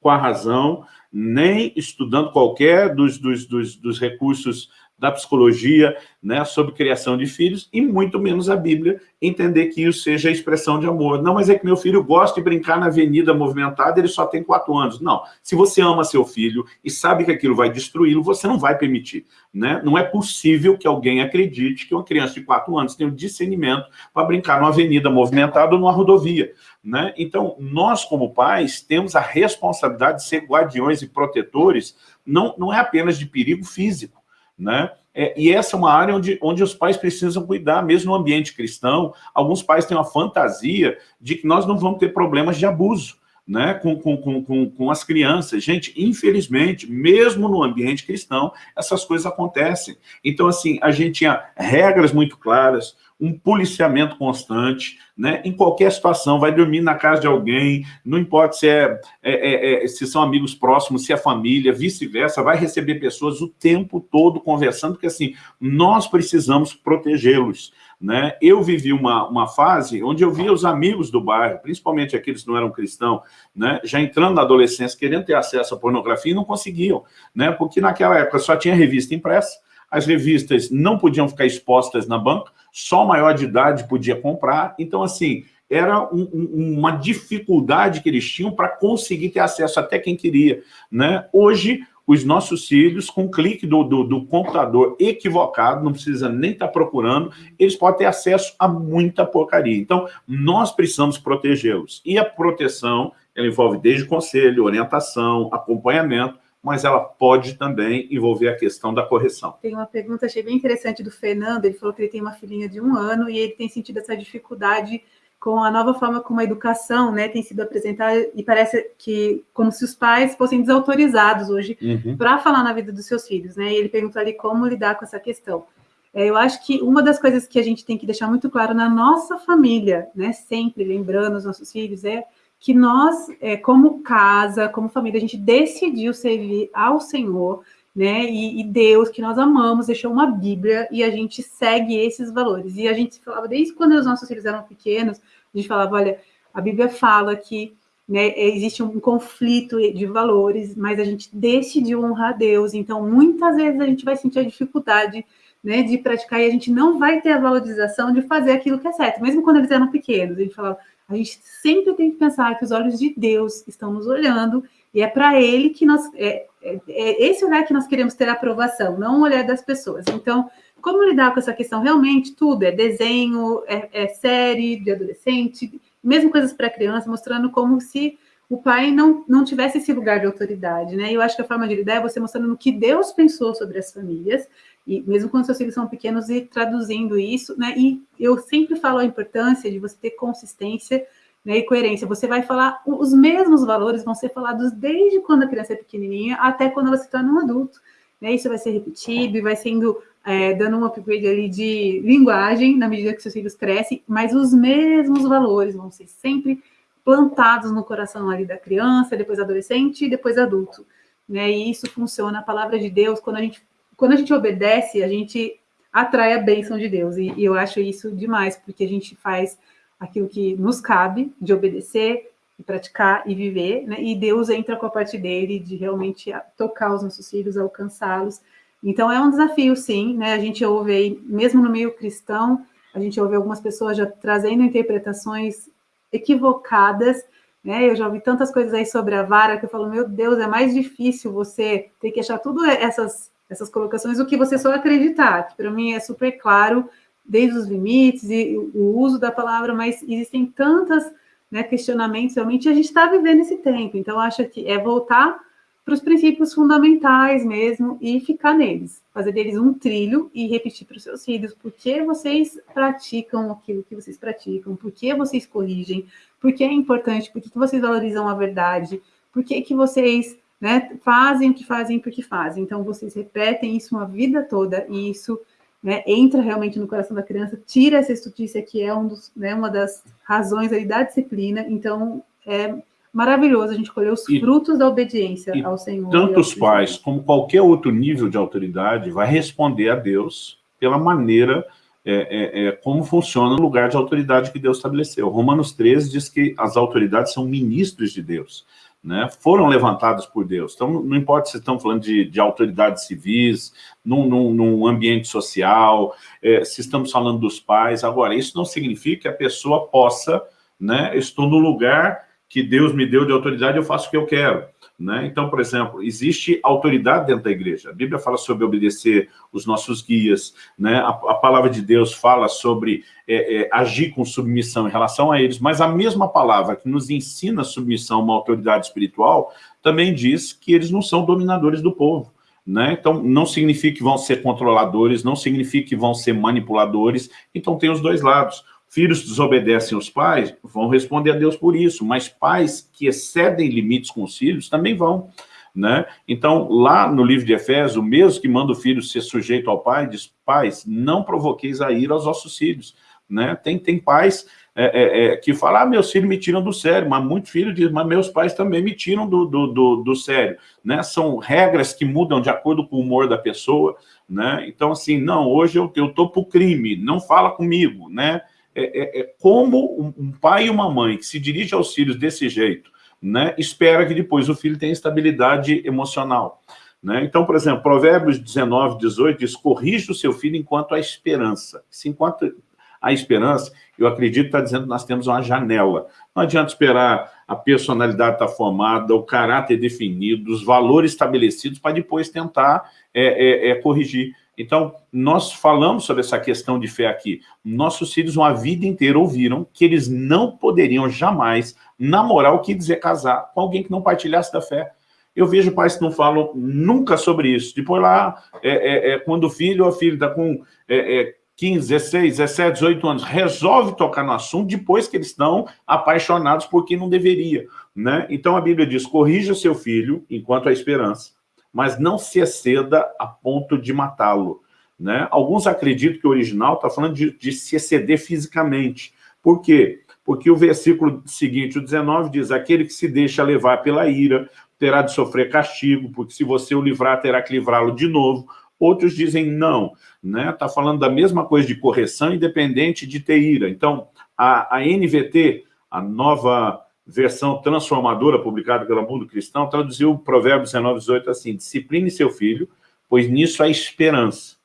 com a razão, nem estudando qualquer dos, dos, dos, dos recursos da psicologia, né, sobre criação de filhos, e muito menos a Bíblia, entender que isso seja a expressão de amor. Não, mas é que meu filho gosta de brincar na avenida movimentada, ele só tem quatro anos. Não, se você ama seu filho e sabe que aquilo vai destruí-lo, você não vai permitir. Né? Não é possível que alguém acredite que uma criança de quatro anos tenha o um discernimento para brincar numa avenida movimentada ou numa rodovia. Né? Então, nós como pais temos a responsabilidade de ser guardiões e protetores, não, não é apenas de perigo físico, né? É, e essa é uma área onde, onde os pais precisam cuidar, mesmo no ambiente cristão. Alguns pais têm uma fantasia de que nós não vamos ter problemas de abuso né, com, com, com, com as crianças. Gente, infelizmente, mesmo no ambiente cristão, essas coisas acontecem. Então, assim, a gente tinha regras muito claras, um policiamento constante, né? em qualquer situação, vai dormir na casa de alguém, não importa se, é, é, é, é se são amigos próximos, se é família, vice-versa, vai receber pessoas o tempo todo conversando, porque assim, nós precisamos protegê-los. Né? Eu vivi uma, uma fase onde eu via os amigos do bairro, principalmente aqueles que não eram cristãos, né? já entrando na adolescência, querendo ter acesso à pornografia e não conseguiam, né? porque naquela época só tinha revista impressa, as revistas não podiam ficar expostas na banca, só maior de idade podia comprar. Então, assim, era um, um, uma dificuldade que eles tinham para conseguir ter acesso até quem queria. Né? Hoje, os nossos filhos, com clique do, do, do, computador equivocado, não precisa nem estar tá procurando, eles podem ter acesso a muita porcaria. Então, nós precisamos protegê-los. E a proteção, ela envolve desde conselho, orientação, acompanhamento, mas ela pode também envolver a questão da correção. Tem uma pergunta, achei bem interessante, do Fernando, ele falou que ele tem uma filhinha de um ano e ele tem sentido essa dificuldade com a nova forma como a educação né, tem sido apresentada e parece que como se os pais fossem desautorizados hoje uhum. para falar na vida dos seus filhos. Né? E ele perguntou ali como lidar com essa questão. É, eu acho que uma das coisas que a gente tem que deixar muito claro na nossa família, né, sempre lembrando os nossos filhos, é que nós, é, como casa, como família, a gente decidiu servir ao Senhor né? E, e, Deus, que nós amamos, deixou uma Bíblia e a gente segue esses valores. E a gente falava, desde quando os nossos filhos eram pequenos, a gente falava, olha, a Bíblia fala que né, existe um conflito de valores, mas a gente decidiu honrar Deus, então muitas vezes a gente vai sentir a dificuldade né, de praticar e a gente não vai ter a valorização de fazer aquilo que é certo, mesmo quando eles eram pequenos, a gente falava, a gente sempre tem que pensar que os olhos de Deus estão nos olhando e é para Ele que nós, é, é, é esse olhar que nós queremos ter aprovação, não o olhar das pessoas. Então, como lidar com essa questão? Realmente tudo é desenho, é, é série de adolescente, mesmo coisas para criança, mostrando como se o pai não, não tivesse esse lugar de autoridade, né? Eu acho que a forma de lidar é você mostrando o que Deus pensou sobre as famílias, e mesmo quando seus filhos são pequenos, e traduzindo isso, né? E eu sempre falo a importância de você ter consistência né, e coerência. Você vai falar, os mesmos valores vão ser falados desde quando a criança é pequenininha até quando ela se torna um adulto. Né? Isso vai ser repetido e vai sendo é, dando um upgrade ali de linguagem na medida que seus filhos crescem, mas os mesmos valores vão ser sempre plantados no coração ali da criança, depois adolescente e depois adulto. Né? E isso funciona, a palavra de Deus, quando a gente, quando a gente obedece, a gente atrai a bênção de Deus. E, e eu acho isso demais, porque a gente faz aquilo que nos cabe de obedecer, e praticar e viver, né? E Deus entra com a parte dele de realmente tocar os nossos filhos, alcançá-los então, é um desafio, sim, né? A gente ouve aí, mesmo no meio cristão, a gente ouve algumas pessoas já trazendo interpretações equivocadas, né? Eu já ouvi tantas coisas aí sobre a vara que eu falo, meu Deus, é mais difícil você ter que achar tudo essas, essas colocações do que você só acreditar, que para mim é super claro, desde os limites e o uso da palavra, mas existem tantas né, questionamentos, realmente a gente está vivendo esse tempo, então acho que é voltar para os princípios fundamentais mesmo e ficar neles, fazer deles um trilho e repetir para os seus filhos por que vocês praticam aquilo que vocês praticam, por que vocês corrigem, por que é importante, por que vocês valorizam a verdade, por que, que vocês né, fazem o que fazem porque fazem. Então, vocês repetem isso uma vida toda e isso né, entra realmente no coração da criança, tira essa estutícia que é um dos, né, uma das razões da disciplina. Então, é maravilhoso a gente colher os e, frutos da obediência ao Senhor. Tanto os pais como qualquer outro nível de autoridade vai responder a Deus pela maneira é, é, é, como funciona o lugar de autoridade que Deus estabeleceu. Romanos 13 diz que as autoridades são ministros de Deus, né? foram levantadas por Deus. Então, não importa se estão falando de, de autoridades civis, num, num, num ambiente social, é, se estamos falando dos pais. Agora, isso não significa que a pessoa possa, né, estou no lugar que Deus me deu de autoridade, eu faço o que eu quero. Né? Então, por exemplo, existe autoridade dentro da igreja. A Bíblia fala sobre obedecer os nossos guias, né? a, a palavra de Deus fala sobre é, é, agir com submissão em relação a eles, mas a mesma palavra que nos ensina submissão a uma autoridade espiritual também diz que eles não são dominadores do povo. Né? Então, não significa que vão ser controladores, não significa que vão ser manipuladores, então tem os dois lados. Filhos desobedecem os pais, vão responder a Deus por isso, mas pais que excedem limites com os filhos também vão. Né? Então, lá no livro de Efésios, o mesmo que manda o filho ser sujeito ao pai, diz, pais, não provoqueis a ira aos vossos filhos. Né? Tem, tem pais é, é, é, que falam, ah, meus filhos me tiram do sério, mas muito filho diz, mas meus pais também me tiram do, do, do, do sério. Né? São regras que mudam de acordo com o humor da pessoa. Né? Então, assim, não, hoje eu estou para o crime, não fala comigo, né? É, é, é como um pai e uma mãe que se dirige aos filhos desse jeito, né, espera que depois o filho tenha estabilidade emocional. Né? Então, por exemplo, Provérbios 19, 18 diz, corrija o seu filho enquanto há esperança. Se enquanto há esperança, eu acredito que está dizendo que nós temos uma janela. Não adianta esperar a personalidade estar tá formada, o caráter definido, os valores estabelecidos para depois tentar é, é, é corrigir. Então, nós falamos sobre essa questão de fé aqui. Nossos filhos uma vida inteira ouviram que eles não poderiam jamais namorar o que dizer casar com alguém que não partilhasse da fé. Eu vejo pais que não falam nunca sobre isso. Depois lá, é, é, é quando o filho ou a filha está com é, 15, 16, 17, 18 anos, resolve tocar no assunto depois que eles estão apaixonados por quem não deveria. Né? Então a Bíblia diz, corrija seu filho enquanto há esperança mas não se exceda a ponto de matá-lo. Né? Alguns acreditam que o original está falando de, de, se exceder fisicamente. Por quê? Porque o versículo seguinte, o 19, diz, aquele que se deixa levar pela ira, terá de sofrer castigo, porque se você o livrar, terá que livrá-lo de novo. Outros dizem não, né? Está falando da mesma coisa de correção, independente de ter ira. Então, a, a NVT, a nova versão transformadora publicada pela Mundo Cristão, traduziu o Provérbios 19, 18 assim, discipline seu filho, pois nisso há esperança.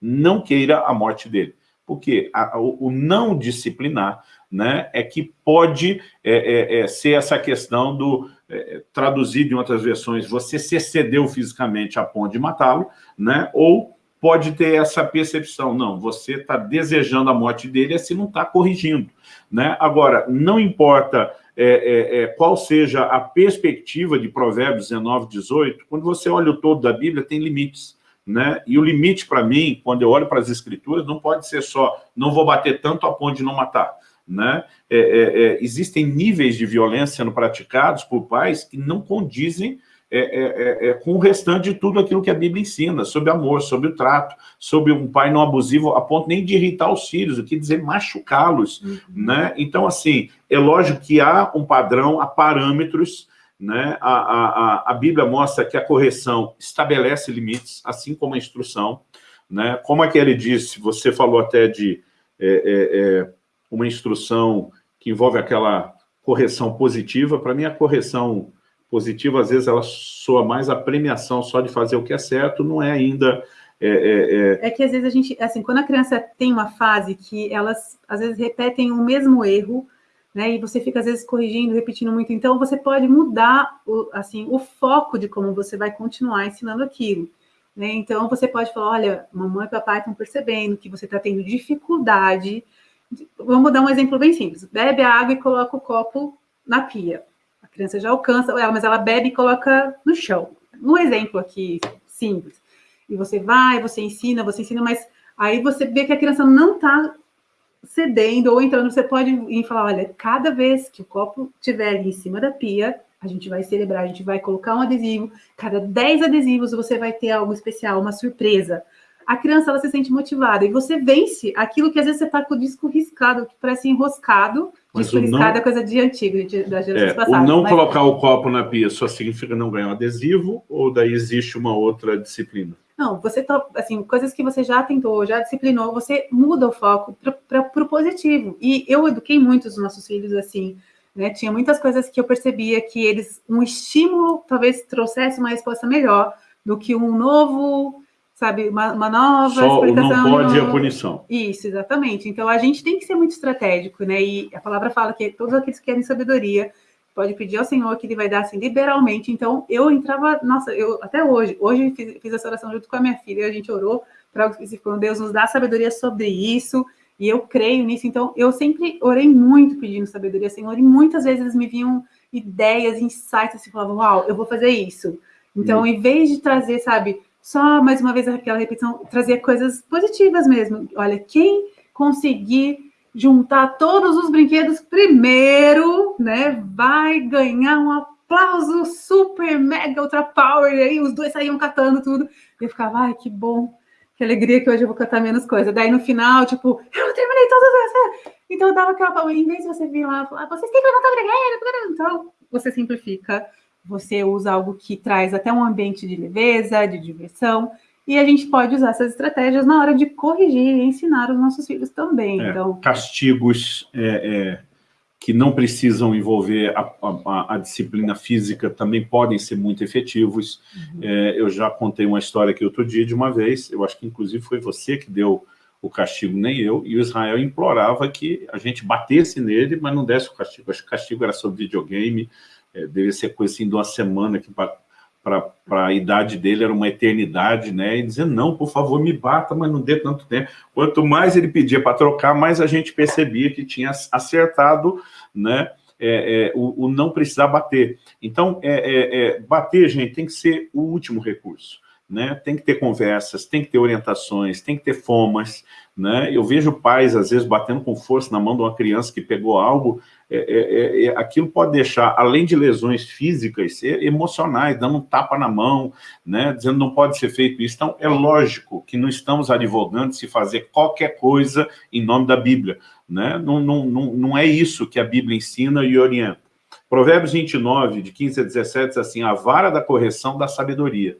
Não queira a morte dele. Porque o, não disciplinar né, é que pode é, é, é, ser essa questão do, é, traduzido em outras versões, você se excedeu fisicamente a ponto de matá-lo, né, ou pode ter essa percepção, não, você está desejando a morte dele assim não está corrigindo. Né? Agora, não importa é, é, é, qual seja a perspectiva de Provérbios 19, 18, quando você olha o todo da Bíblia, tem limites. Né? E o limite para mim, quando eu olho para as escrituras, não pode ser só, não vou bater tanto a ponto de não matar. Né? É, é, é, existem níveis de violência sendo praticados por pais que não condizem é, é, é, é, com o restante de tudo aquilo que a Bíblia ensina, sobre amor, sobre o trato, sobre um pai não abusivo, a ponto nem de irritar os filhos, o que dizer machucá-los. Uhum. Né? Então, assim, é lógico que há um padrão, há parâmetros, né? a, a, a Bíblia mostra que a correção estabelece limites, assim como a instrução. Né? Como é que ele disse, você falou até de é, é, é uma instrução que envolve aquela correção positiva, para mim a correção positiva, às vezes ela soa mais a premiação só de fazer o que é certo, não é ainda... É, é, é... é que às vezes a gente, assim, quando a criança tem uma fase que elas, às vezes, repetem o mesmo erro, né, e você fica, às vezes, corrigindo, repetindo muito, então você pode mudar, o, assim, o foco de como você vai continuar ensinando aquilo. Né? Então, você pode falar, olha, mamãe e papai estão percebendo que você está tendo dificuldade, vamos dar um exemplo bem simples, bebe a água e coloca o copo na pia criança já alcança ela, mas ela bebe e coloca no chão. Um exemplo aqui simples. E você vai, você ensina, você ensina, mas aí você vê que a criança não está cedendo ou entrando, você pode ir e falar, olha, cada vez que o copo estiver ali em cima da pia, a gente vai celebrar, a gente vai colocar um adesivo, cada 10 adesivos você vai ter algo especial, uma surpresa. A criança, ela se sente motivada, e você vence aquilo que às vezes você está com o disco riscado, que parece enroscado, mas Disco não... é coisa de antigo, de, da geração é, passada. Não mas... colocar o copo na pia só significa não ganhar um adesivo, ou daí existe uma outra disciplina? Não, você tá, assim, coisas que você já tentou, já disciplinou, você muda o foco para o positivo. E eu eduquei muitos dos nossos filhos assim, né? Tinha muitas coisas que eu percebia que eles, um estímulo talvez trouxesse uma resposta melhor do que um novo sabe, uma, uma nova Só explicação. não pode no... a punição. Isso, exatamente. Então, a gente tem que ser muito estratégico, né? E a palavra fala que todos aqueles que querem sabedoria pode pedir ao Senhor que Ele vai dar, assim, liberalmente. Então, eu entrava, nossa, eu até hoje, hoje fiz, fiz essa oração junto com a minha filha, a gente orou para algo específico, Deus nos dá sabedoria sobre isso, e eu creio nisso. Então, eu sempre orei muito pedindo sabedoria, Senhor, e muitas vezes me vinham ideias, insights, assim, falavam, uau, eu vou fazer isso. Então, em vez de trazer, sabe, só mais uma vez aquela repetição, trazer coisas positivas mesmo. Olha, quem conseguir juntar todos os brinquedos primeiro, né, vai ganhar um aplauso super mega ultra power. E aí os dois saíam catando tudo. E eu ficava, ai, que bom, que alegria que hoje eu vou catar menos coisa. Daí no final, tipo, eu terminei todas as. Então eu dava aquela palma, em vez de você vir lá falar, vocês têm que levantar o brinquedo, então você simplifica você usa algo que traz até um ambiente de leveza, de diversão, e a gente pode usar essas estratégias na hora de corrigir e ensinar os nossos filhos também. É, então, castigos é, é, que não precisam envolver a, a, a, disciplina física também podem ser muito efetivos. Uhum. É, eu já contei uma história aqui outro dia de uma vez, eu acho que inclusive foi você que deu o castigo, nem eu, e o Israel implorava que a gente batesse nele, mas não desse o castigo. Acho que o castigo era sobre videogame, é, devia ser coisa assim uma semana, que para a idade dele era uma eternidade, né? E dizendo, não, por favor, me bata, mas não dê tanto tempo. Quanto mais ele pedia para trocar, mais a gente percebia que tinha acertado, né? É, é, o, o, não precisar bater. Então, é, é, é, bater, gente, tem que ser o último recurso. Né? Tem que ter conversas, tem que ter orientações, tem que ter fomas, né? Eu vejo pais, às vezes, batendo com força na mão de uma criança que pegou algo é, é, é, aquilo pode deixar, além de lesões físicas, emocionais, dando um tapa na mão, né, dizendo não pode ser feito isso. Então, é lógico que não estamos advogando se fazer qualquer coisa em nome da Bíblia. Né? Não, não, não, não é isso que a Bíblia ensina e orienta. Provérbios 29, de 15 a 17, diz assim, a vara da correção da sabedoria,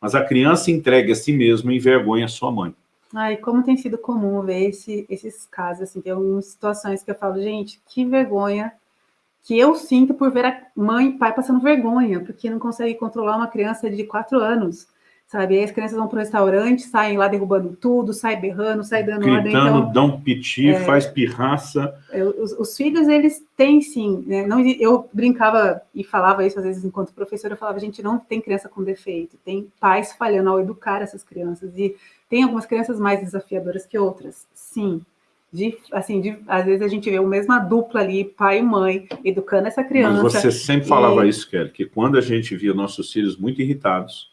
mas a criança entregue a si mesma envergonha a sua mãe. Ai, como tem sido comum ver esse, esses casos, assim, tem algumas situações que eu falo, gente, que vergonha que eu sinto por ver a mãe e pai passando vergonha, porque não consegue controlar uma criança de quatro anos sabe? Aí as crianças vão para o restaurante, saem lá derrubando tudo, saem berrando, saem dando Gritando, ordem. Então, dão piti, é, faz pirraça. Os, os, filhos, eles têm sim, né? Não, eu brincava e falava isso às vezes enquanto professora, eu falava, gente, não tem criança com defeito, tem pais falhando ao educar essas crianças, e tem algumas crianças mais desafiadoras que outras, sim. De, assim, de, às vezes a gente vê a mesma dupla ali, pai e mãe, educando essa criança. Mas você sempre falava isso, Kelly, que quando a gente via nossos filhos muito irritados,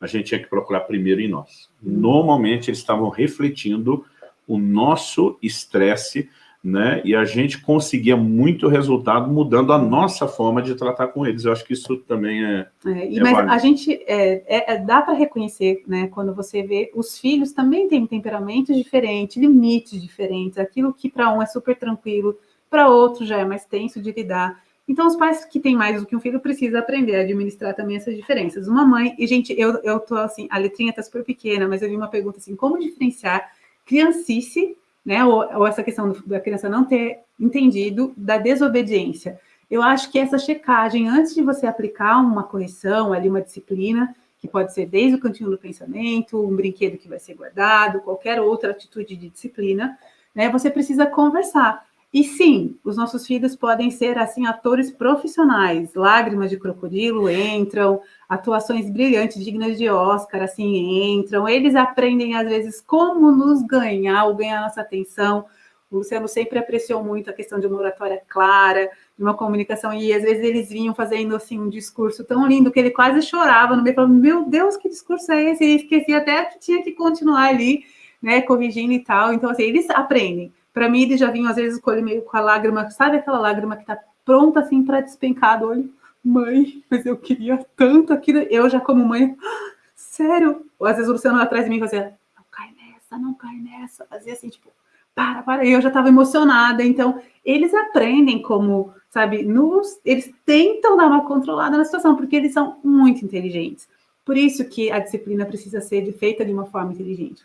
a gente tinha que procurar primeiro em nós. Normalmente eles estavam refletindo o nosso estresse, né? E a gente conseguia muito resultado mudando a nossa forma de tratar com eles. Eu acho que isso também é. é, é mas válido. a gente é, é, é dá para reconhecer, né? Quando você vê os filhos também têm temperamentos diferentes, limites diferentes. Aquilo que para um é super tranquilo, para outro já é mais tenso de lidar. Então, os pais que têm mais do que um filho precisam aprender a administrar também essas diferenças. Uma mãe, e gente, eu, eu tô assim, a letrinha tá super pequena, mas eu vi uma pergunta assim, como diferenciar criancice, né, ou, ou essa questão da criança não ter entendido da desobediência. Eu acho que essa checagem, antes de você aplicar uma correção, ali uma disciplina, que pode ser desde o cantinho do pensamento, um brinquedo que vai ser guardado, qualquer outra atitude de disciplina, né, você precisa conversar. E sim, os nossos filhos podem ser, assim, atores profissionais. Lágrimas de crocodilo entram, atuações brilhantes, dignas de Oscar, assim, entram. Eles aprendem, às vezes, como nos ganhar ou ganhar nossa atenção. O Luciano sempre apreciou muito a questão de uma oratória clara, de uma comunicação, e às vezes eles vinham fazendo, assim, um discurso tão lindo que ele quase chorava no meio, falando, meu Deus, que discurso é esse? E esquecia até que tinha que continuar ali, né, corrigindo e tal. Então, assim, eles aprendem. Para mim, eles já vinham, às vezes, com meio com a lágrima, sabe aquela lágrima que está pronta, assim, para despencar do olho? Mãe, mas eu queria tanto aquilo. Eu já, como mãe, sério? Ou às vezes o Luciano atrás de mim fazia, não cai nessa, não cai nessa. Fazia assim, tipo, para, para. E eu já estava emocionada. Então, eles aprendem como, sabe, nos, eles tentam dar uma controlada na situação, porque eles são muito inteligentes. Por isso que a disciplina precisa ser feita de uma forma inteligente.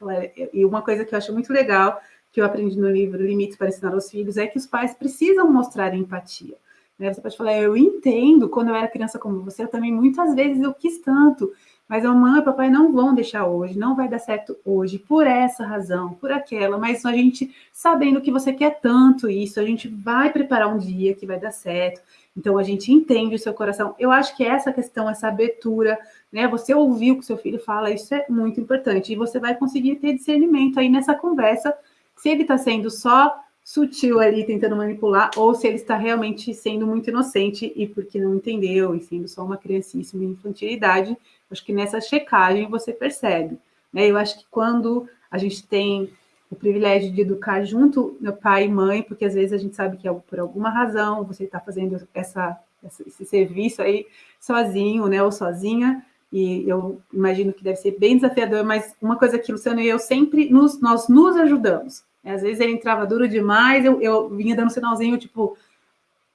E uma coisa que eu acho muito legal que eu aprendi no livro Limites para Ensinar aos Filhos, é que os pais precisam mostrar empatia. Né? Você pode falar, eu entendo, quando eu era criança como você, eu também muitas vezes eu quis tanto, mas a mamãe e o papai não vão deixar hoje, não vai dar certo hoje, por essa razão, por aquela, mas a gente, sabendo que você quer tanto isso, a gente vai preparar um dia que vai dar certo, então a gente entende o seu coração. Eu acho que essa questão, essa abertura, né? Você ouvir o que seu filho fala, isso é muito importante, e você vai conseguir ter discernimento aí nessa conversa se ele está sendo só sutil ali, tentando manipular, ou se ele está realmente sendo muito inocente e porque não entendeu, e sendo só uma criancíssima infantilidade, acho que nessa checagem você percebe. Né? Eu acho que quando a gente tem o privilégio de educar junto meu pai e mãe, porque às vezes a gente sabe que é por alguma razão você está fazendo essa, esse serviço aí sozinho, né, ou sozinha, e eu imagino que deve ser bem desafiador, mas uma coisa que Luciano e eu sempre nos, nós nos ajudamos. Às vezes ele entrava duro demais, eu, eu vinha dando um sinalzinho, tipo,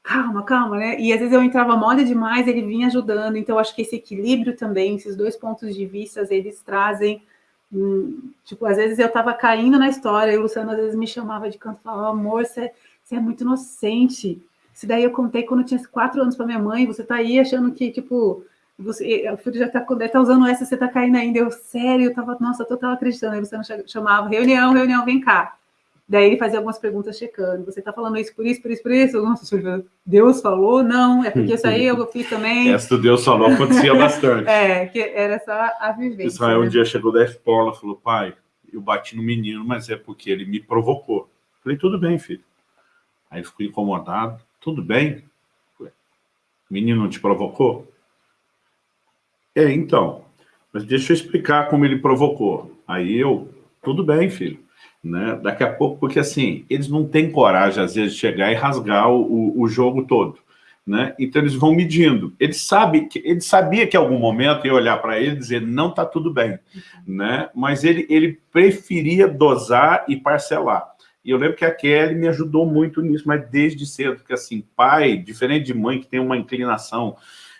calma, calma, né? E às vezes eu entrava mole demais, ele vinha ajudando. Então, acho que esse equilíbrio também, esses dois pontos de vista, eles trazem. Hum, tipo, às vezes eu tava caindo na história, e o Luciano às vezes me chamava de canto e falava, amor, você, é muito inocente. Isso daí eu contei quando eu tinha quatro anos para minha mãe, você tá aí achando que, tipo, você, o filho já tá, tá usando essa, você tá caindo ainda. Eu, sério, eu tava, nossa, eu tava acreditando. Aí você não chamava, reunião, reunião, vem cá. Daí ele fazia algumas perguntas checando. Você tá falando isso por isso, por isso, por isso? Nossa, Deus falou? Não, é porque isso aí eu fiz também. Essa do Deus falou acontecia bastante. é, que era só a vivência. Israel né? um dia chegou da escola falou, pai, eu bati no menino, mas é porque ele me provocou. Falei, tudo bem, filho. Aí ficou incomodado. Tudo bem? O menino não te provocou? É, então, mas deixa eu explicar como ele provocou. Aí eu, tudo bem, filho. Né? Daqui a pouco, porque assim, eles não têm coragem, às vezes, de chegar e rasgar o, o jogo todo. Né? Então eles vão medindo. Ele sabe que ele sabia que em algum momento ia olhar para ele e dizer não está tudo bem, né? Mas ele ele preferia dosar e parcelar. E eu lembro que a Kelly me ajudou muito nisso, mas desde cedo, porque assim, pai, diferente de mãe que tem uma inclinação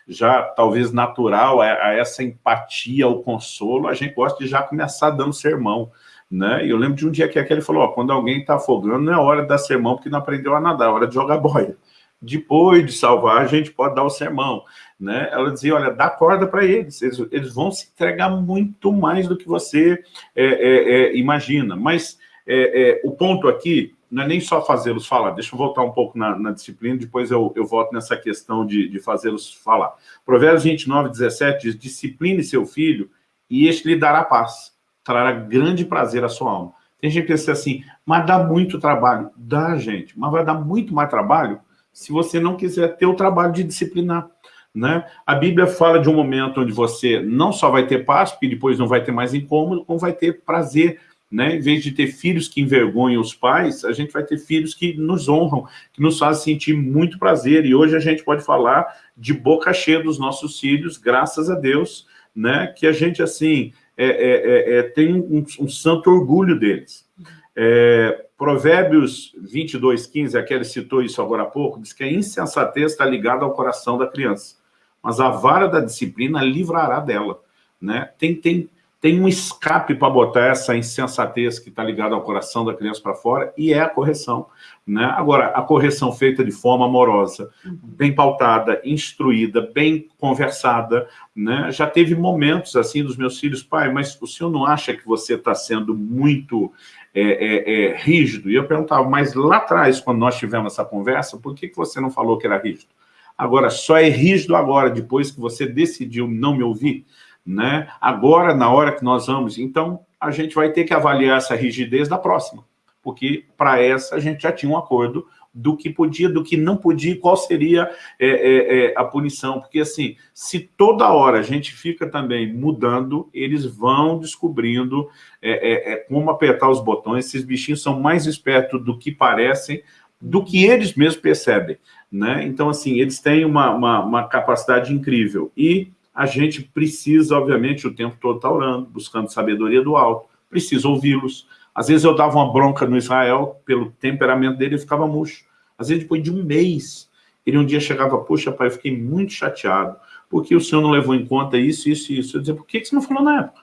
já talvez natural a, a essa empatia, ao consolo, a gente gosta de já começar dando sermão. Né? E eu lembro de um dia que a Kelly falou, ó, quando alguém está afogando, não é hora de dar sermão porque não aprendeu a nadar, é hora de jogar boia. Depois de salvar, a gente pode dar o sermão. Né? Ela dizia, olha, dá corda para eles. eles, eles, vão se entregar muito mais do que você é, é, é, imagina. Mas é, é, o ponto aqui não é nem só fazê-los falar, deixa eu voltar um pouco na, na disciplina, depois eu, eu volto nessa questão de, de fazê-los falar. Provérbios 29, 17 diz, discipline seu filho e este lhe dará paz, trará grande prazer à sua alma. Tem gente que pensa assim, mas dá muito trabalho. Dá, gente, mas vai dar muito mais trabalho se você não quiser ter o trabalho de disciplinar. Né? A Bíblia fala de um momento onde você não só vai ter paz, porque depois não vai ter mais incômodo, como vai ter prazer. Né? Em vez de ter filhos que envergonham os pais, a gente vai ter filhos que nos honram, que nos fazem sentir muito prazer. E hoje a gente pode falar de boca cheia dos nossos filhos, graças a Deus, né? que a gente, assim, é, é, é, é tem um, um, santo orgulho deles. É, Provérbios 22, 15, aquele citou isso agora há pouco, diz que a insensatez está ligada ao coração da criança mas a vara da disciplina livrará dela. Né? Tem, tem, tem um escape para botar essa insensatez que está ligada ao coração da criança para fora, e é a correção. Né? Agora, a correção feita de forma amorosa, bem pautada, instruída, bem conversada, né? já teve momentos assim dos meus filhos, pai, mas o senhor não acha que você está sendo muito é, é, é, rígido? E eu perguntava, mas lá atrás, quando nós tivemos essa conversa, por que, que você não falou que era rígido? Agora, só é rígido agora, depois que você decidiu não me ouvir, né? Agora, na hora que nós vamos, então a gente vai ter que avaliar essa rigidez da próxima, porque para essa a gente já tinha um acordo do que podia, do que não podia, qual seria é, é, é, a punição. Porque, assim, se toda hora a gente fica também mudando, eles vão descobrindo é, é, é, como apertar os botões. Esses bichinhos são mais espertos do que parecem, do que eles mesmos percebem. Né? Então, assim, eles têm uma, uma, uma capacidade incrível. E a gente precisa, obviamente, o tempo todo estar orando, buscando sabedoria do alto, precisa ouvi-los. Às vezes eu dava uma bronca no Israel, pelo temperamento dele, ele ficava murcho. Às vezes, depois de um mês, ele um dia chegava, puxa, pai, eu fiquei muito chateado, porque o senhor não levou em conta isso, isso e isso. Eu dizia, por que você não falou na época?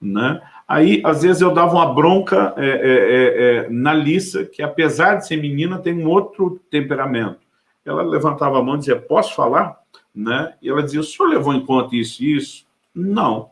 Né? Aí, às vezes, eu dava uma bronca é, é, é, é na Lissa, que apesar de ser menina, tem um outro temperamento ela levantava a mão e dizia, posso falar? Né? E ela dizia, o senhor levou em conta isso e isso? Não.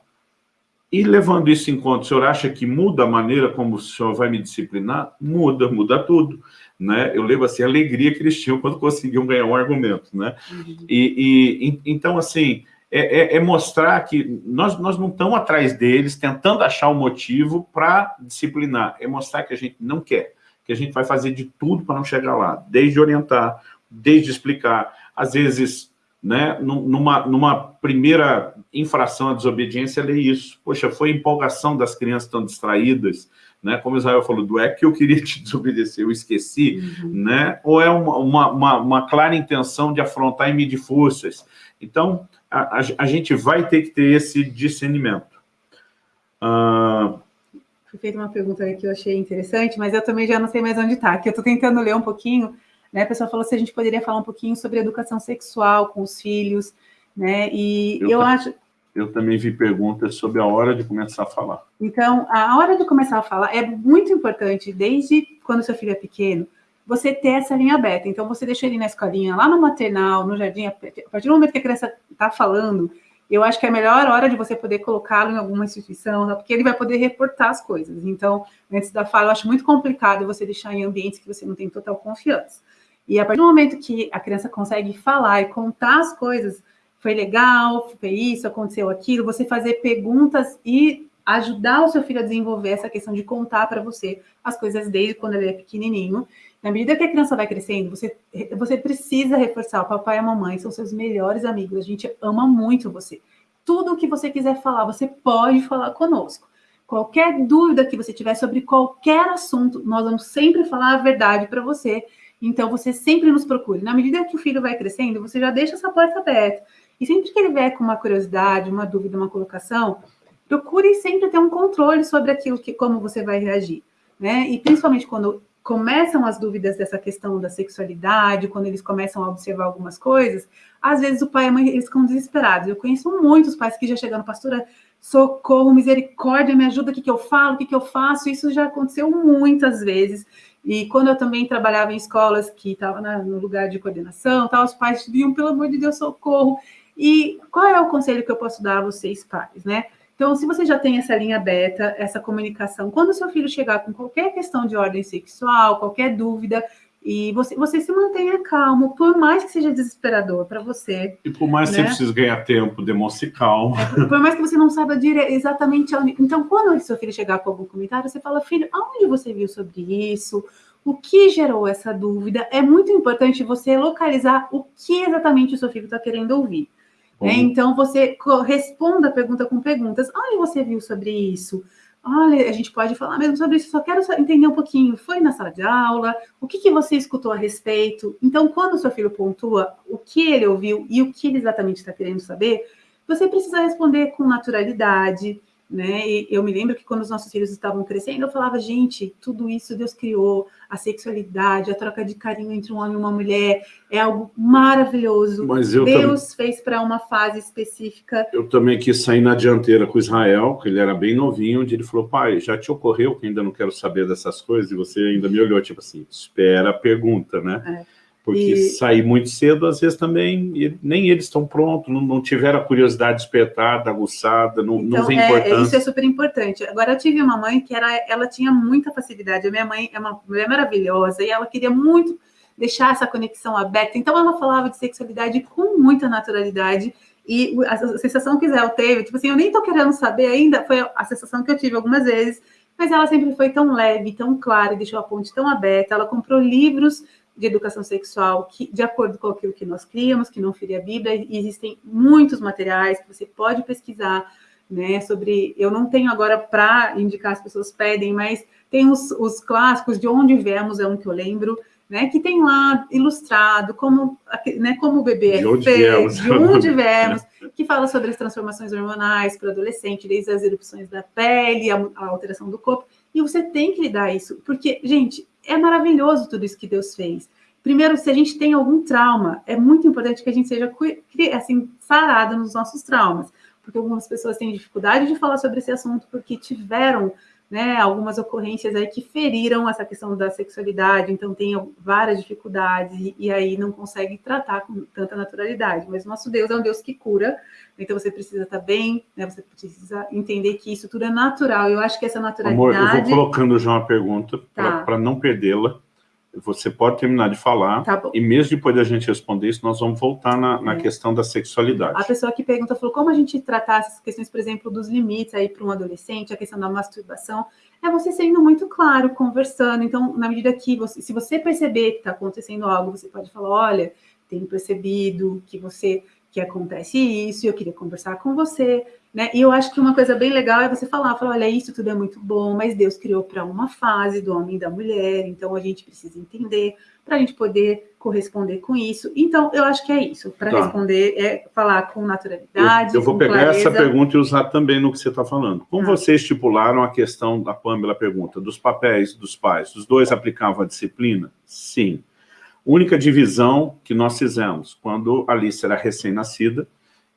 E levando isso em conta, o senhor acha que muda a maneira como o senhor vai me disciplinar? Muda, muda tudo. Né? Eu lembro assim, a alegria que eles tinham quando conseguiam ganhar um argumento. Né? Uhum. E, e, então, assim, é, é, é, mostrar que nós, nós não estamos atrás deles tentando achar um motivo para disciplinar. É mostrar que a gente não quer, que a gente vai fazer de tudo para não chegar lá, desde orientar, desde explicar, às vezes, né, numa, numa primeira infração à desobediência, ler isso. Poxa, foi empolgação das crianças tão distraídas, né? Como Israel falou, do é que eu queria te desobedecer, eu esqueci, uhum. né? Ou é uma, uma, uma, clara intenção de afrontar e medir forças. Então, a, a, a gente vai ter que ter esse discernimento. Uh... Foi feita uma pergunta que eu achei interessante, mas eu também já não sei mais onde está, que eu estou tentando ler um pouquinho, né? A pessoa falou se a gente poderia falar um pouquinho sobre educação sexual com os filhos, né? E eu, eu acho... Eu também vi perguntas sobre a hora de começar a falar. Então, a hora de começar a falar é muito importante, desde quando seu filho é pequeno, você ter essa linha aberta. Então, você deixa ele na escolinha, lá no maternal, no jardim, a partir do momento que a criança está falando, eu acho que é a melhor hora de você poder colocá-lo em alguma instituição, né? porque ele vai poder reportar as coisas. Então, antes da fala, eu acho muito complicado você deixar em ambientes que você não tem total confiança. E a partir do momento que a criança consegue falar e contar as coisas, foi legal, foi isso, aconteceu aquilo, você fazer perguntas e ajudar o seu filho a desenvolver essa questão de contar para você as coisas desde quando ele é pequenininho. Na medida que a criança vai crescendo, você, você precisa reforçar, o papai e a mamãe são seus melhores amigos, a gente ama muito você. Tudo o que você quiser falar, você pode falar conosco. Qualquer dúvida que você tiver sobre qualquer assunto, nós vamos sempre falar a verdade para você então, você sempre nos procure. Na medida que o filho vai crescendo, você já deixa essa porta aberta. E sempre que ele vier com uma curiosidade, uma dúvida, uma colocação, procure sempre ter um controle sobre aquilo que, como você vai reagir. Né? E principalmente quando começam as dúvidas dessa questão da sexualidade, quando eles começam a observar algumas coisas, às vezes o pai e a mãe eles ficam desesperados. Eu conheço muitos pais que já chegando, pastora, socorro, misericórdia, me ajuda, o que, que eu falo, o que, que eu faço? Isso já aconteceu muitas vezes. E quando eu também trabalhava em escolas que estava no lugar de coordenação, tal, os pais diziam, pelo amor de Deus, socorro. E qual é o conselho que eu posso dar a vocês, pais, né? Então, se você já tem essa linha aberta, essa comunicação, quando seu filho chegar com qualquer questão de ordem sexual, qualquer dúvida, e você, você se mantenha calmo, por mais que seja desesperador para você. E por mais né? que você precise ganhar tempo, demonstre calma. É, por mais que você não saiba dire... exatamente onde. Então, quando o seu filho chegar com algum comentário, você fala, filho, aonde você viu sobre isso? O que gerou essa dúvida? É muito importante você localizar o que exatamente o seu filho está querendo ouvir. Né? Então, você responda a pergunta com perguntas. Onde você viu sobre isso? Olha, a gente pode falar mesmo sobre isso, só quero entender um pouquinho. Foi na sala de aula? O que, que você escutou a respeito? Então, quando o seu filho pontua o que ele ouviu e o que ele exatamente está querendo saber, você precisa responder com naturalidade, né? E eu me lembro que quando os nossos filhos estavam crescendo, eu falava, gente, tudo isso Deus criou, a sexualidade, a troca de carinho entre um homem e uma mulher, é algo maravilhoso. Deus fez para uma fase específica. Eu também quis sair na dianteira com Israel, que ele era bem novinho, onde ele falou, pai, já te ocorreu que ainda não quero saber dessas coisas? E você ainda me olhou, tipo assim, espera a pergunta, né? É. Porque e... sair muito cedo, às vezes também, nem eles estão prontos, não, não, tiveram a curiosidade despertada, aguçada, não, então, não vem é, importância. Isso é super importante. Agora, eu tive uma mãe que era, ela tinha muita facilidade. A minha mãe é uma mulher maravilhosa e ela queria muito deixar essa conexão aberta. Então, ela falava de sexualidade com muita naturalidade. E a, sensação que Israel teve, tipo assim, eu nem tô querendo saber ainda, foi a sensação que eu tive algumas vezes, mas ela sempre foi tão leve, tão clara, e deixou a ponte tão aberta. Ela comprou livros de educação sexual que, de acordo com aquilo que nós criamos, que não feria a Bíblia, e existem muitos materiais que você pode pesquisar, né, sobre, eu não tenho agora para indicar, as pessoas pedem, mas tem os, os clássicos de onde viemos, é um que eu lembro, né, que tem lá ilustrado como, né, como o bebê de é feito, de onde viemos, que fala sobre as transformações hormonais para o adolescente, desde as erupções da pele, a, a alteração do corpo, e você tem que lidar isso, porque, gente, é maravilhoso tudo isso que Deus fez. Primeiro, se a gente tem algum trauma, é muito importante que a gente seja assim, sarado nos nossos traumas, porque algumas pessoas têm dificuldade de falar sobre esse assunto porque tiveram né, algumas ocorrências aí que feriram essa questão da sexualidade, então tem várias dificuldades e, e, aí não consegue tratar com tanta naturalidade. Mas nosso Deus é um Deus que cura, então você precisa estar bem, né, você precisa entender que isso tudo é natural. Eu acho que essa naturalidade... Amor, eu vou colocando já uma pergunta tá. para não perdê-la. Você pode terminar de falar, tá e mesmo depois da gente responder isso, nós vamos voltar na, na é. questão da sexualidade. A pessoa que pergunta falou como a gente tratar essas questões, por exemplo, dos limites aí para um adolescente, a questão da masturbação, é você sendo muito claro, conversando. Então, na medida que você, se você perceber que está acontecendo algo, você pode falar, olha, tenho percebido que você que acontece isso, e eu queria conversar com você, né? E eu acho que uma coisa bem legal é você falar, falar, olha, isso tudo é muito bom, mas Deus criou para uma fase do homem e da mulher, então a gente precisa entender para a gente poder corresponder com isso. Então, eu acho que é isso, para tá. responder, é falar com naturalidade. Eu, eu vou pegar clareza. essa pergunta e usar também no que você está falando. Como ah. vocês estipularam a questão da Pamela pergunta, dos papéis dos pais, os dois aplicavam a disciplina? Sim. Única divisão que nós fizemos, quando a Alice era recém-nascida,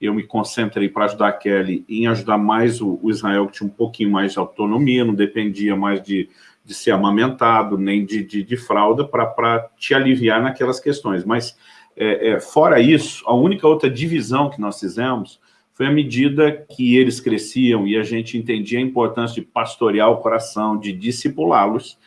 eu me concentrei para ajudar a Kelly em ajudar mais o, o, Israel, que tinha um pouquinho mais de autonomia, não dependia mais de, de ser amamentado, nem de, de, de fralda, para te aliviar naquelas questões. Mas, é, é, fora isso, a única outra divisão que nós fizemos foi à medida que eles cresciam e a gente entendia a importância de pastorear o coração, de discipulá-los,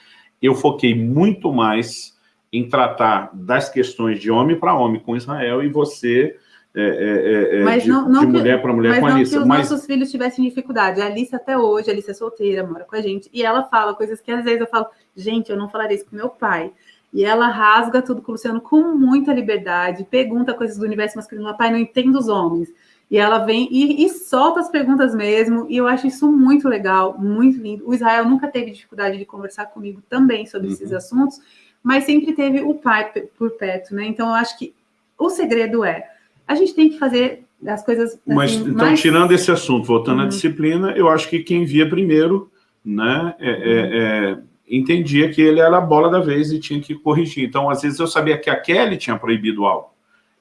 eu foquei muito mais em tratar das questões de homem para homem com Israel e você é, é, é, mas de, não, não de mulher para mulher com a Alice. Mas não que os nossos filhos tivessem dificuldade. A Alice até hoje, a Alice é solteira, mora com a gente, e ela fala coisas que às vezes eu falo, gente, eu não falaria isso com meu pai. E ela rasga tudo com o Luciano com muita liberdade, pergunta coisas do universo masculino, pai, não entendo os homens. E ela vem e, e, solta as perguntas mesmo, e eu acho isso muito legal, muito lindo. O Israel nunca teve dificuldade de conversar comigo também sobre uhum. esses assuntos, mas sempre teve o pai por perto, né? Então eu acho que o segredo é a gente tem que fazer as coisas. Assim, Mas então, mais... tirando esse assunto, voltando uhum. à disciplina, eu acho que quem via primeiro, né, é, é, uhum. é, entendia que ele era a bola da vez e tinha que corrigir. Então, às vezes, eu sabia que a Kelly tinha proibido algo.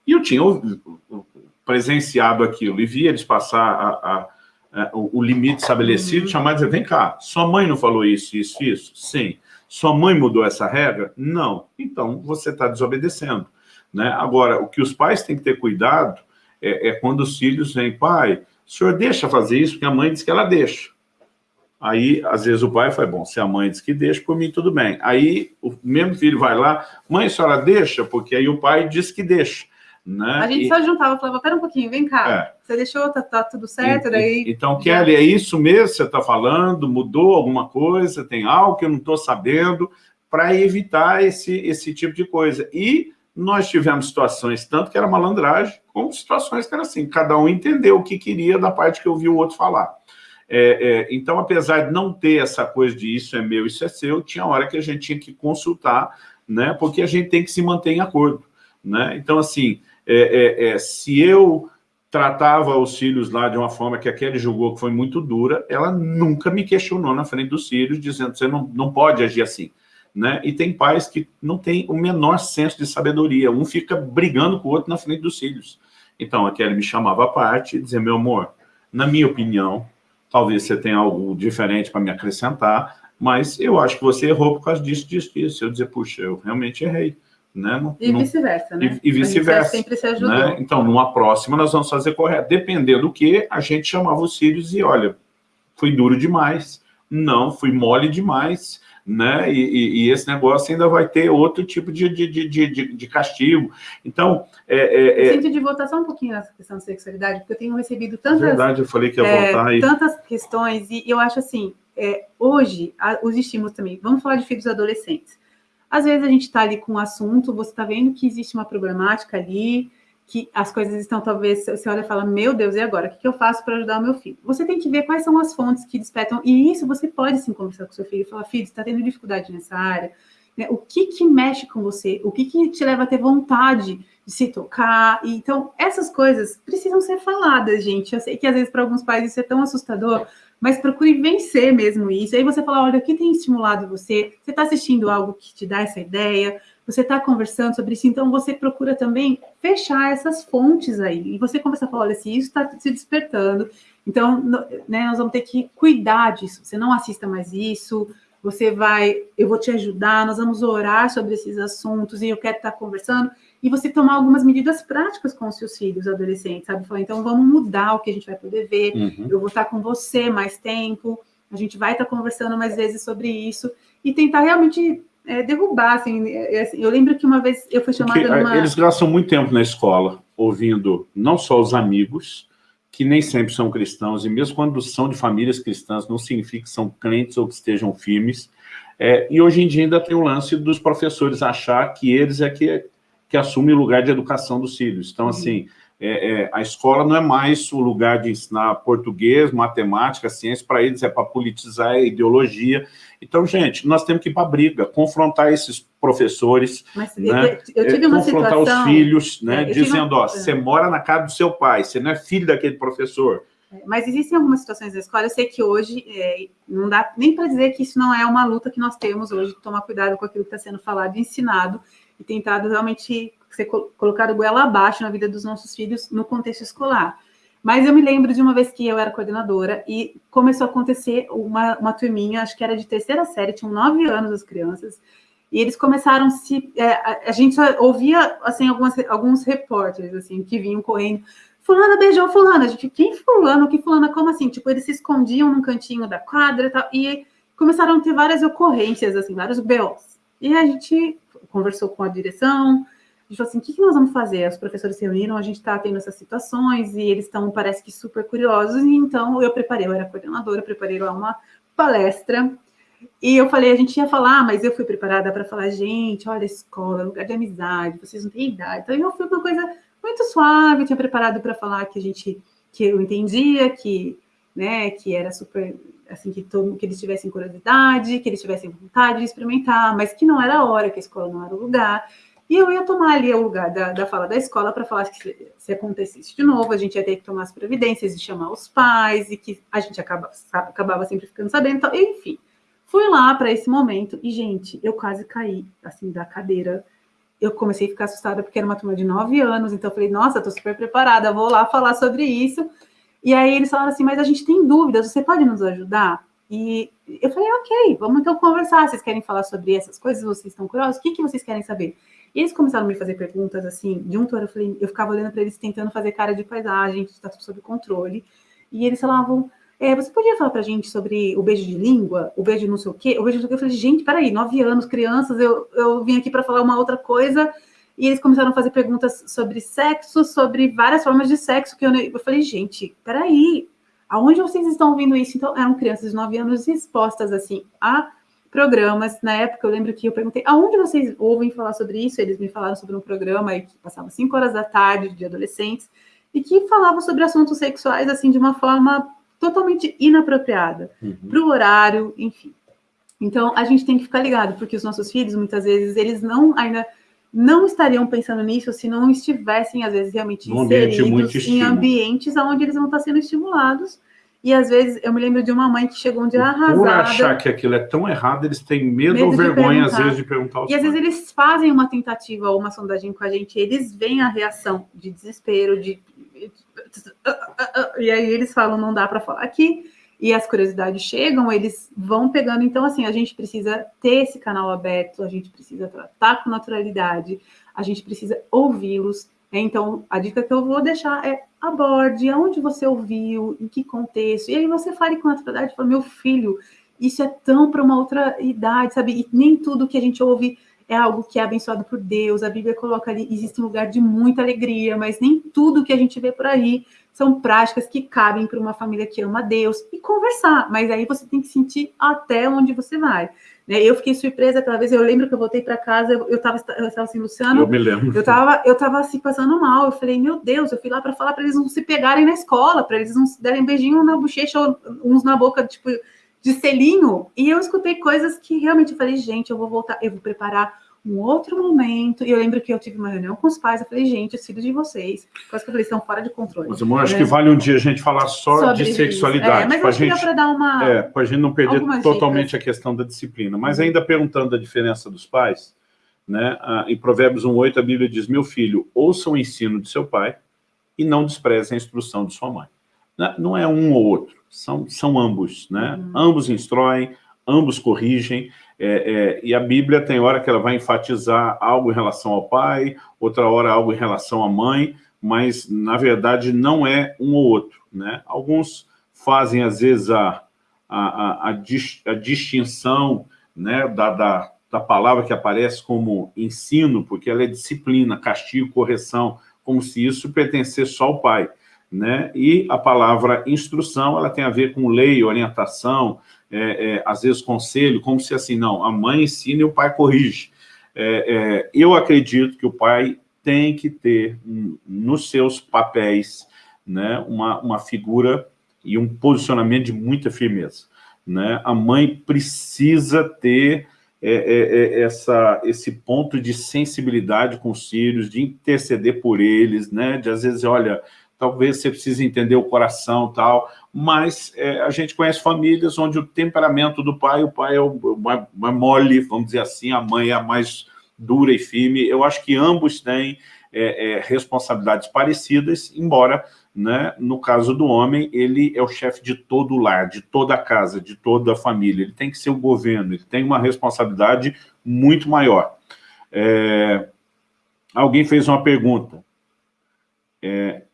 E eu tinha presenciado aquilo e via eles passar a, a, a, o limite estabelecido, uhum. chamar e dizer, vem cá, sua mãe não falou isso, isso, isso? Sim. Sua mãe mudou essa regra? Não. Então, você está desobedecendo. Né? Agora, o que os pais têm que ter cuidado é, é quando os filhos vêm, pai, o senhor deixa fazer isso, porque a mãe diz que ela deixa. Aí, às vezes, o pai fala, bom, se a mãe diz que deixa, por mim tudo bem. Aí, o mesmo filho vai lá, mãe, a senhora deixa? Porque aí o pai diz que deixa. Né? A gente e... só juntava, falava, pera um pouquinho, vem cá, é. você deixou, tá, tá tudo certo, e, daí... Então, Kelly, é isso mesmo que você está falando? Mudou alguma coisa? Tem algo que eu não estou sabendo? Para evitar esse, esse tipo de coisa. E nós tivemos situações, tanto que era malandragem, como situações que era assim, cada um entendeu o que queria da parte que eu vi o outro falar. É, é, então, apesar de não ter essa coisa de isso é meu, isso é seu, tinha hora que a gente tinha que consultar, né, porque a gente tem que se manter em acordo. Né? Então, assim, é, é, é se eu tratava os filhos lá de uma forma que aquele julgou que foi muito dura, ela nunca me questionou na frente dos filhos, dizendo, você não, não pode agir assim. Né? E tem pais que não têm o menor senso de sabedoria, um fica brigando com o outro na frente dos filhos. Então, a Kelly me chamava à parte e dizia, meu amor, na minha opinião, talvez você tenha algo diferente para me acrescentar, mas eu acho que você errou por causa disso, disso, disso. Eu dizer, puxa, eu realmente errei. Né? Não, e vice-versa, né? E, e vice-versa. Né? Então, numa próxima, nós vamos fazer correto. Dependendo do que, a gente chamava os filhos e, olha, fui duro demais, não, fui mole demais, né? E, e, e, esse negócio ainda vai ter outro tipo de, de, de, de, de castigo. Então, é, é, é... Sinto de voltar só um pouquinho nessa questão de sexualidade, porque eu tenho recebido tantas... Verdade, eu falei que ia é, voltar aí. Tantas questões, e eu acho assim, é, hoje, a, os estímulos também, vamos falar de filhos adolescentes. Às vezes a gente está ali com um assunto, você está vendo que existe uma problemática ali, que as coisas estão, talvez, você olha e fala, meu Deus, e agora? O que, eu faço para ajudar o meu filho? Você tem que ver quais são as fontes que despertam, e isso você pode sim conversar com seu filho e falar, filho, está tendo dificuldade nessa área, né? o que que mexe com você? O que que te leva a ter vontade de se tocar? Então, essas coisas precisam ser faladas, gente. Eu sei que às vezes para alguns pais isso é tão assustador, mas procure vencer mesmo isso. Aí você fala, olha, o que tem estimulado você? Você está assistindo algo que te dá essa ideia? Você está conversando sobre isso, então você procura também fechar essas fontes aí. E você começa a falar, olha, se isso está se despertando, então né, nós vamos ter que cuidar disso. Você não assista mais isso, você vai, eu vou te ajudar, nós vamos orar sobre esses assuntos e eu quero estar conversando. E você tomar algumas medidas práticas com os seus filhos adolescentes, sabe? Falar, então vamos mudar o que a gente vai poder ver, uhum. eu vou estar com você mais tempo, a gente vai estar conversando mais vezes sobre isso e tentar realmente é, derrubar, assim, é, é, assim, Eu lembro que uma vez eu fui chamada Porque, numa... Eles gastam muito tempo na escola ouvindo não só os amigos, que nem sempre são cristãos, e mesmo quando são de famílias cristãs, não significa que são crentes ou que estejam firmes. É, e hoje em dia ainda tem o lance dos professores achar que eles é que, que assumem o lugar de educação dos filhos. Então, uhum. É, é, a escola não é mais o lugar de ensinar português, matemática, ciência, para eles é para politizar a ideologia. Então, gente, nós temos que ir para a briga, confrontar esses professores, Mas, né? eu, tive uma confrontar situação, os filhos, né? dizendo, ó, você mora na casa do seu pai, você não é filho daquele professor. É, mas existem algumas situações da escola, eu sei que hoje, é, não dá nem para dizer que isso não é uma luta que nós temos hoje, tomar cuidado com aquilo que está sendo falado e ensinado, e tentado realmente ser colocado goela abaixo na vida dos nossos filhos no contexto escolar. Mas eu me lembro de uma vez que eu era coordenadora e começou a acontecer uma, uma turminha, acho que era de terceira série, tinham nove anos as crianças, e eles começaram a se... É, a, gente ouvia, assim, algumas, alguns repórteres, assim, que vinham correndo, fulana beijou fulana, a gente, quem fulano, que fulana, como assim? Tipo, eles se escondiam num cantinho da quadra e tal, e começaram a ter várias ocorrências, assim, vários BOs. E a gente conversou com a direção, a gente falou assim, o que, que nós vamos fazer? Os professores se reuniram, a gente está tendo essas situações e eles estão, parece que, super curiosos. E então, eu preparei, eu era coordenadora, eu preparei lá uma palestra. E eu falei, a gente ia falar, mas eu fui preparada para falar, gente, olha, escola, lugar de amizade, vocês não têm idade. Então, eu fui uma coisa muito suave, eu tinha preparado para falar que a gente, que eu entendia, que, né, que era super, assim, que, todo, que eles tivessem curiosidade, que eles tivessem vontade de experimentar, mas que não era a hora, que a escola não era o lugar. E eu ia tomar ali o lugar da, da fala da escola para falar que se, se, acontecesse de novo, a gente ia ter que tomar as providências e chamar os pais, e que a gente acaba, acabava sempre ficando sabendo. Então, enfim, Fui lá para esse momento e, gente, eu quase caí, assim, da cadeira. Eu comecei a ficar assustada porque era uma turma de nove anos, então eu falei, nossa, tô super preparada, vou lá falar sobre isso. E aí eles falaram assim, mas a gente tem dúvidas, você pode nos ajudar? E eu falei, ok, vamos então conversar. Vocês querem falar sobre essas coisas? Vocês estão curiosos? O que, que vocês querem saber? E eles começaram a me fazer perguntas assim, de um todo, eu falei, eu ficava olhando para eles tentando fazer cara de paisagem, que está sob controle. E eles falavam, é, você podia falar pra gente sobre o beijo de língua, o beijo não sei o quê, o beijo de Eu falei, gente, peraí, nove anos, crianças, eu, eu vim aqui para falar uma outra coisa, e eles começaram a fazer perguntas sobre sexo, sobre várias formas de sexo, que eu, eu falei, gente, peraí, aonde vocês estão ouvindo isso? Então, eram crianças de nove anos expostas, assim, a programas. Na época, eu lembro que eu perguntei, aonde vocês ouvem falar sobre isso? Eles me falaram sobre um programa que passava cinco horas da tarde, de adolescentes, e que falava sobre assuntos sexuais, assim, de uma forma totalmente inapropriada uhum. para o horário, enfim. Então, a gente tem que ficar ligado, porque os nossos filhos, muitas vezes, eles não ainda não estariam pensando nisso se não estivessem, às vezes, realmente inseridos em ambientes onde eles vão estar sendo estimulados. E, às vezes, eu me lembro de uma mãe que chegou um dia arrasada... Por achar que aquilo é tão errado, eles têm medo, medo ou vergonha, às vezes, de perguntar E, às vezes, eles fazem uma tentativa ou uma sondagem com a gente, eles veem a reação de desespero, de e aí eles falam, não dá para falar aqui, e as curiosidades chegam, eles vão pegando. Então, assim, a gente precisa ter esse canal aberto, a gente precisa tratar com naturalidade, a gente precisa ouvi-los. Então, a dica que eu vou deixar é aborde, aonde você ouviu, em que contexto, e aí você fale com naturalidade, fala, meu filho, isso é tão para uma outra idade, sabe? E nem tudo que a gente ouve é algo que é abençoado por Deus. A Bíblia coloca ali, existe um lugar de muita alegria, mas nem tudo que a gente vê por aí são práticas que cabem para uma família que ama Deus e conversar. Mas aí você tem que sentir até onde você vai. Né? Eu fiquei surpresa aquela vez, eu lembro que eu voltei para casa, eu estava eu tava assim, Luciano. Eu me lembro. Eu estava eu tava assim, passando mal. Eu falei, meu Deus, eu fui lá para falar para eles não se pegarem na escola, para eles não se derem beijinho na bochecha ou uns na boca, tipo de selinho, e eu escutei coisas que realmente eu falei, gente, eu vou voltar, eu vou preparar um outro momento, e eu lembro que eu tive uma reunião com os pais, eu falei, gente, os filhos de vocês, quase que eu falei, estão fora de controle. Mas, amor, acho é. que vale um dia a gente falar só Sobre de sexualidade. É, mas acho gente, que dá para dar uma... É, para a gente não perder totalmente dicas. a questão da disciplina. Mas ainda perguntando a diferença dos pais, né, em Provérbios 1,8 a Bíblia diz, meu filho, ouça o ensino de seu pai e não despreze a instrução de sua mãe. Né, não é um ou outro, são, são ambos, né? Uhum. Ambos instruem, ambos corrigem, é, é, e a Bíblia tem hora que ela vai enfatizar algo em relação ao pai, outra hora algo em relação à mãe, mas, na verdade, não é um ou outro. Né? Alguns fazem, às vezes, a, a, a, a distinção né, da, da, da palavra que aparece como ensino, porque ela é disciplina, castigo, correção, como se isso pertencesse só ao pai né? E a palavra instrução, ela tem a ver com lei, orientação, é, é, às vezes conselho, como se assim, não, a mãe ensina e o pai corrige. É, é eu acredito que o pai tem que ter nos seus papéis né, uma, uma figura e um posicionamento de muita firmeza. Né? A mãe precisa ter é, é, essa, esse ponto de sensibilidade com os filhos, de interceder por eles, né? de às vezes, olha, talvez você precise entender o coração tal, mas é, a gente conhece famílias onde o temperamento do pai, o pai é o, mais, mais mole, vamos dizer assim, a mãe é a mais dura e firme. Eu acho que ambos têm é, é, responsabilidades parecidas, embora, né, no caso do homem, ele é o chefe de todo o lar, de toda a casa, de toda a família. Ele tem que ser o governo, ele tem uma responsabilidade muito maior. É, alguém fez uma pergunta. É,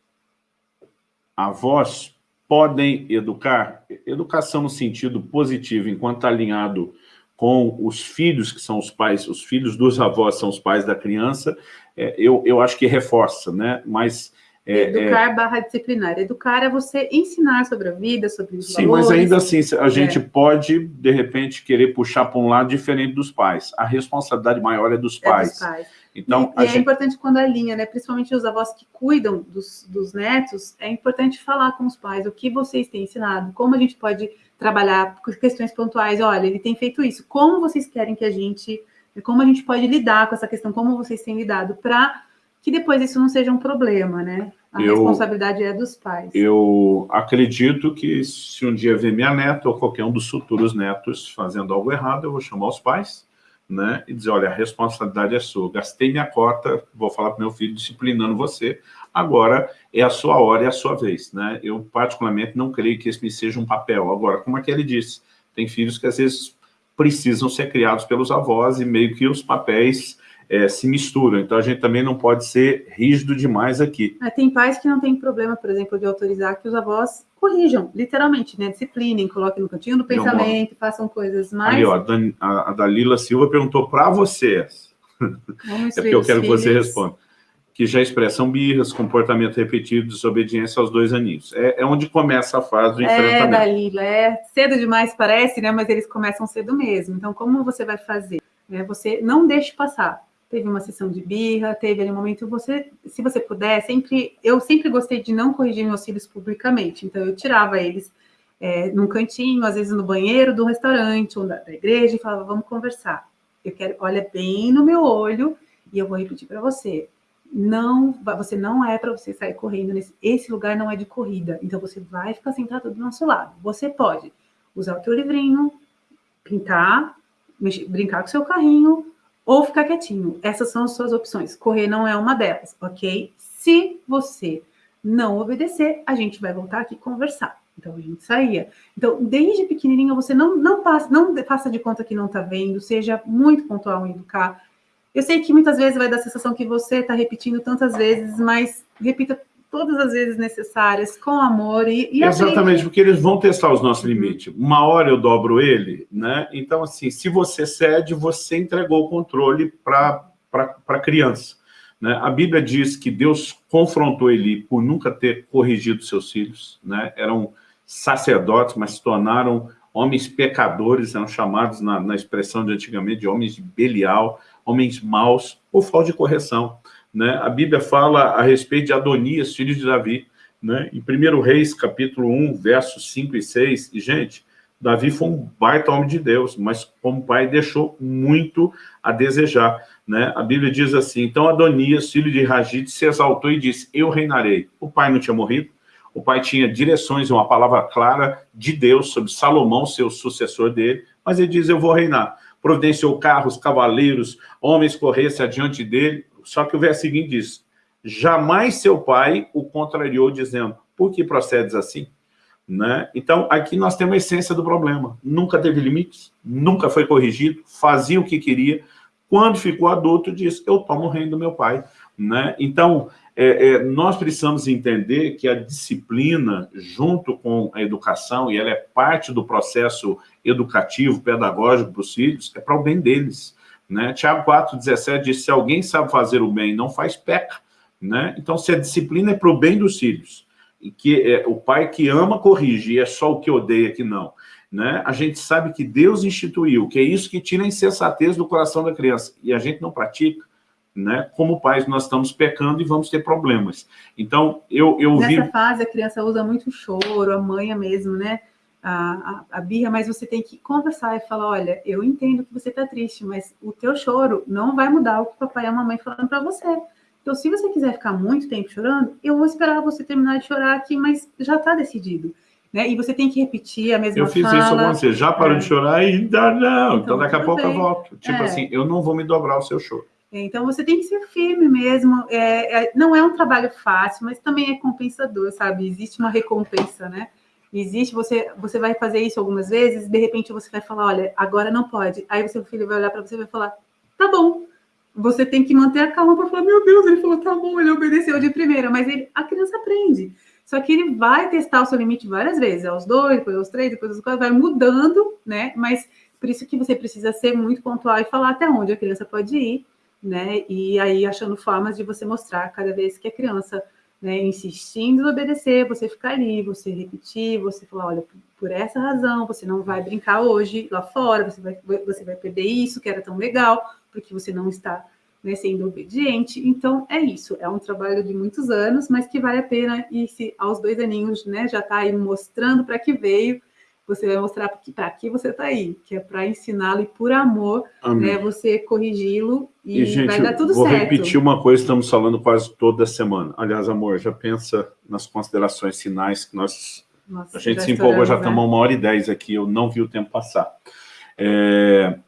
avós podem educar? Educação no sentido positivo, enquanto alinhado com os filhos, que são os pais, os filhos dos avós são os pais da criança, é, eu, eu acho que reforça, né? Mas... É, é Educar é... barra disciplinar. Educar é você ensinar sobre a vida, sobre os Sim, valores. mas ainda assim, a gente é. pode, de repente, querer puxar para um lado diferente dos pais. A responsabilidade maior é dos pais. É dos pais. Então, e, e é gente... é importante quando a linha, né? Principalmente os avós que cuidam dos, dos netos, é importante falar com os pais o que vocês têm ensinado, como a gente pode trabalhar com questões pontuais. Olha, ele tem feito isso. Como vocês querem que a gente, como a gente pode lidar com essa questão? Como vocês têm lidado para que depois isso não seja um problema, né? A eu, responsabilidade é dos pais. Eu acredito que se um dia ver minha neta ou qualquer um dos futuros netos fazendo algo errado, eu vou chamar os pais, né, e dizer, olha, a responsabilidade é sua. Gastei minha cota, vou falar para meu filho disciplinando você, agora é a sua hora e a sua vez, né? Eu particularmente não creio que esse seja um papel. Agora, como é que ele disse, tem filhos que às vezes precisam ser criados pelos avós e meio que os papéis é, se misturam. Então, a gente também não pode ser rígido demais aqui. É, tem pais que não têm problema, por exemplo, de autorizar que os avós corrijam, literalmente, né? Disciplinem, coloquem no cantinho do pensamento, façam coisas mais... Ali, ó, a, a Dalila Silva perguntou para vocês. é porque eu quero filhos. que você responda. Que já expressam birras, comportamento repetido, desobediência aos dois aninhos. É, é onde começa a fase do é, enfrentamento. É, Dalila, é cedo demais parece, né? Mas eles começam cedo mesmo. Então, como você vai fazer? É, você não deixe passar teve uma sessão de birra, teve ali um momento, você, se você puder, sempre, eu sempre gostei de não corrigir meus filhos publicamente, então eu tirava eles é, num cantinho, às vezes no banheiro do restaurante ou da, da igreja, e falava, vamos conversar. Eu quero, olha bem no meu olho, e eu vou repetir para você, não, você não é para você sair correndo, nesse, esse lugar não é de corrida, então você vai ficar sentado do nosso lado. Você pode usar o teu livrinho, pintar, mexer, brincar com o seu carrinho, ou ficar quietinho. Essas são as suas opções. Correr não é uma delas, ok? Se você não obedecer, a gente vai voltar aqui conversar. Então a gente saía. Então, desde pequenininha, você não, não passa, não faça de conta que não está vendo, seja muito pontual em educar. Eu sei que muitas vezes vai dar a sensação que você está repetindo tantas vezes, mas repita todas as vezes necessárias, com amor e, e Exatamente, porque eles vão testar os nossos limites. Uma hora eu dobro ele, né? Então, assim, se você cede, você entregou o controle para a criança. Né? A Bíblia diz que Deus confrontou Eli por nunca ter corrigido seus filhos, né? Eram sacerdotes, mas se tornaram homens pecadores, eram chamados na, na expressão de antigamente de homens de Belial, homens maus, por falta de correção. Né? A Bíblia fala a respeito de Adonias, filho de Davi. Né? Em 1 Reis, capítulo 1, versos 5 e 6, e, gente, Davi foi um baita homem de Deus, mas como pai deixou muito a desejar. Né? A Bíblia diz assim, então Adonias, filho de Ragide, se exaltou e disse, eu reinarei. O pai não tinha morrido, o pai tinha direções, uma palavra clara de Deus sobre Salomão, seu sucessor dele, mas ele diz, eu vou reinar. Providenciou carros, cavaleiros, homens corressem adiante dele, só que o verso seguinte diz, jamais seu pai o contrariou dizendo, por que procedes assim? Né? Então, aqui nós temos a essência do problema. Nunca teve limites, nunca foi corrigido, fazia o que queria. Quando ficou adulto, disse, eu tomo o reino do meu pai. Né? Então, é, é, nós precisamos entender que a disciplina, junto com a educação, e ela é parte do processo educativo, pedagógico para os filhos, é para o bem deles. Né? Tiago 4,17 diz, se alguém sabe fazer o bem não faz, peca. Né? Então, se a disciplina é para o bem dos filhos, e que é, o pai que ama corrige, e é só o que odeia que não, né? a gente sabe que Deus instituiu, que é isso que tira a insensatez do coração da criança, e a gente não pratica, né? como pais nós estamos pecando e vamos ter problemas. Então, eu, eu Nessa vi... Fase, a criança usa muito choro, a mãe mesmo, né? A, a, a birra, mas você tem que conversar e falar, olha, eu entendo que você está triste, mas o teu choro não vai mudar o que o papai e a mamãe falando para você. Então, se você quiser ficar muito tempo chorando, eu vou esperar você terminar de chorar aqui, mas já está decidido. Né? E você tem que repetir a mesma Eu fiz fala. isso com você, já parou é. de chorar? Ainda não. Então, então daqui a pouco bem. eu volto. Tipo é. assim, eu não vou me dobrar o seu choro. É, então, você tem que ser firme mesmo. É, é, não é um trabalho fácil, mas também é compensador, sabe? Existe uma recompensa, né? Existe, você, você vai fazer isso algumas vezes, de repente você vai falar, olha, agora não pode. Aí seu filho vai olhar para você e vai falar, tá bom. Você tem que manter a calma para falar, meu Deus, ele falou, tá bom, ele obedeceu de primeira, mas ele, a criança aprende. Só que ele vai testar o seu limite várias vezes, aos dois, depois aos três, depois aos quatro, vai mudando, né? Mas por isso que você precisa ser muito pontual e falar até onde a criança pode ir, né? E aí achando formas de você mostrar cada vez que a criança né, insistindo em obedecer, você ficar ali, você repetir, você falar, olha, por essa razão, você não vai brincar hoje lá fora, você vai, você vai perder isso que era tão legal, porque você não está né, sendo obediente. Então, é isso, é um trabalho de muitos anos, mas que vale a pena, e se aos dois aninhos né, já está aí mostrando para que veio, você vai mostrar para que você está aí, que é para ensiná-lo e por amor, né, você corrigi-lo e, e gente, vai dar tudo vou certo. Vou repetir uma coisa que estamos falando quase toda semana. Aliás, amor, já pensa nas considerações finais que nós... Nossa, a gente se empolgou, já estamos né? uma hora e dez aqui, eu não vi o tempo passar. É,